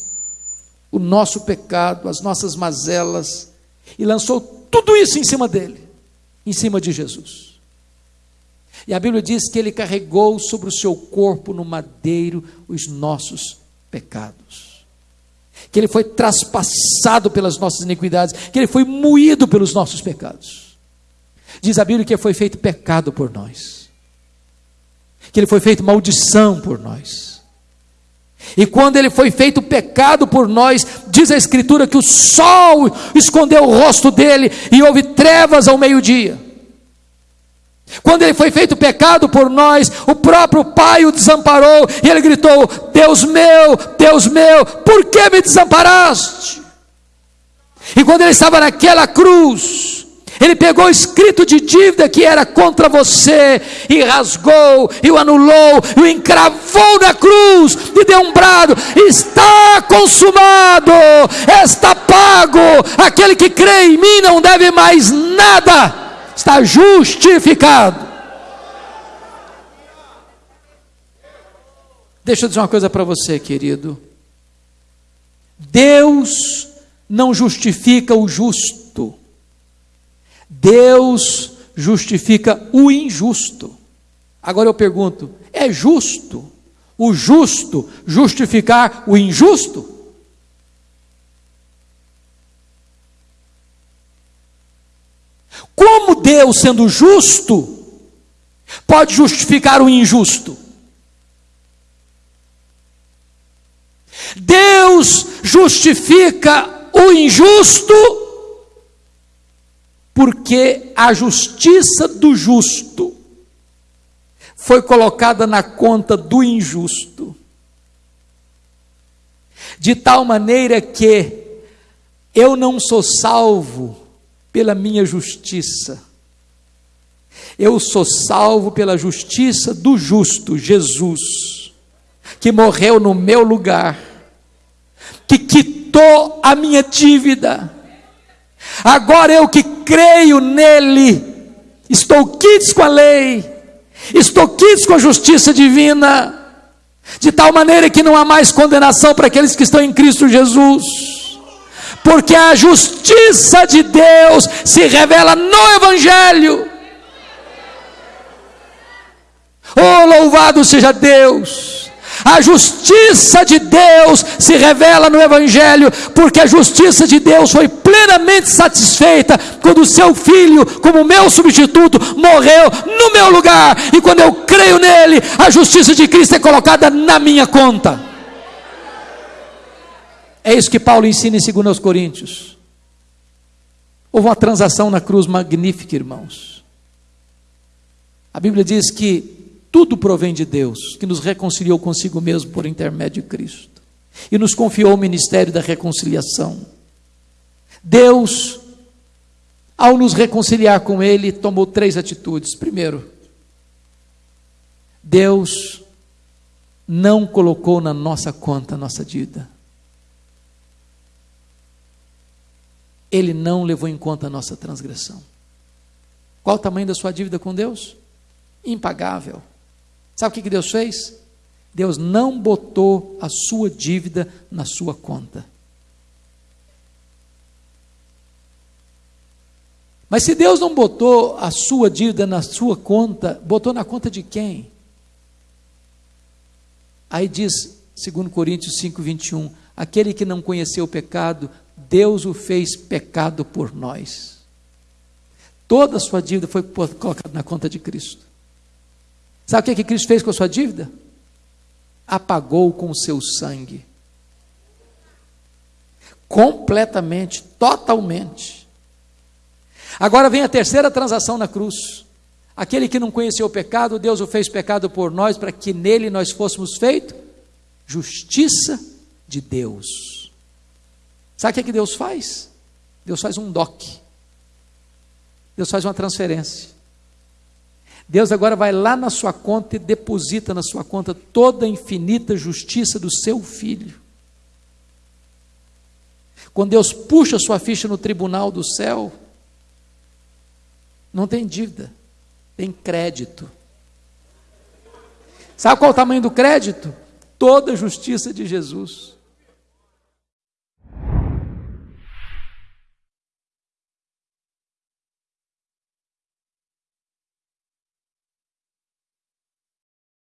o nosso pecado, as nossas mazelas, e lançou tudo isso em cima dele, em cima de Jesus. E a Bíblia diz que ele carregou sobre o seu corpo no madeiro os nossos pecados. Que ele foi traspassado pelas nossas iniquidades, que ele foi moído pelos nossos pecados. Diz a Bíblia que foi feito pecado por nós. Que ele foi feito maldição por nós e quando ele foi feito pecado por nós, diz a Escritura que o sol escondeu o rosto dele e houve trevas ao meio-dia. Quando ele foi feito pecado por nós, o próprio Pai o desamparou e ele gritou: Deus meu, Deus meu, por que me desamparaste? E quando ele estava naquela cruz, ele pegou o escrito de dívida que era contra você e rasgou, e o anulou, e o encravou na cruz, e deu um brado: está consumado, está pago. Aquele que crê em mim não deve mais nada, está justificado. Deixa eu dizer uma coisa para você, querido. Deus não justifica o justo. Deus justifica o injusto. Agora eu pergunto: é justo o justo justificar o injusto? Como Deus, sendo justo, pode justificar o injusto? Deus justifica o injusto porque a justiça do justo foi colocada na conta do injusto, de tal maneira que eu não sou salvo pela minha justiça, eu sou salvo pela justiça do justo, Jesus, que morreu no meu lugar, que quitou a minha dívida, Agora eu que creio nele, estou quites com a lei, estou quites com a justiça divina, de tal maneira que não há mais condenação para aqueles que estão em Cristo Jesus. Porque a justiça de Deus se revela no Evangelho. Oh, louvado seja Deus! A justiça de Deus se revela no Evangelho, porque a justiça de Deus foi plenamente satisfeita quando o seu filho, como meu substituto, morreu no meu lugar, e quando eu creio nele, a justiça de Cristo é colocada na minha conta. É isso que Paulo ensina em 2 Coríntios. Houve uma transação na cruz magnífica, irmãos. A Bíblia diz que tudo provém de Deus, que nos reconciliou consigo mesmo por intermédio de Cristo e nos confiou o ministério da reconciliação. Deus, ao nos reconciliar com Ele, tomou três atitudes. Primeiro, Deus não colocou na nossa conta a nossa dívida. Ele não levou em conta a nossa transgressão. Qual o tamanho da sua dívida com Deus? Impagável. Sabe o que Deus fez? Deus não botou a sua dívida na sua conta. Mas se Deus não botou a sua dívida na sua conta, botou na conta de quem? Aí diz, segundo Coríntios 5, 21, aquele que não conheceu o pecado, Deus o fez pecado por nós. Toda a sua dívida foi colocada na conta de Cristo. Sabe o que, que Cristo fez com a sua dívida? Apagou com o seu sangue. Completamente, totalmente. Agora vem a terceira transação na cruz. Aquele que não conheceu o pecado, Deus o fez pecado por nós, para que nele nós fôssemos feitos justiça de Deus. Sabe o que, que Deus faz? Deus faz um DOC. Deus faz uma transferência. Deus agora vai lá na sua conta e deposita na sua conta toda a infinita justiça do seu filho. Quando Deus puxa sua ficha no tribunal do céu, não tem dívida, tem crédito. Sabe qual é o tamanho do crédito? Toda a justiça de Jesus.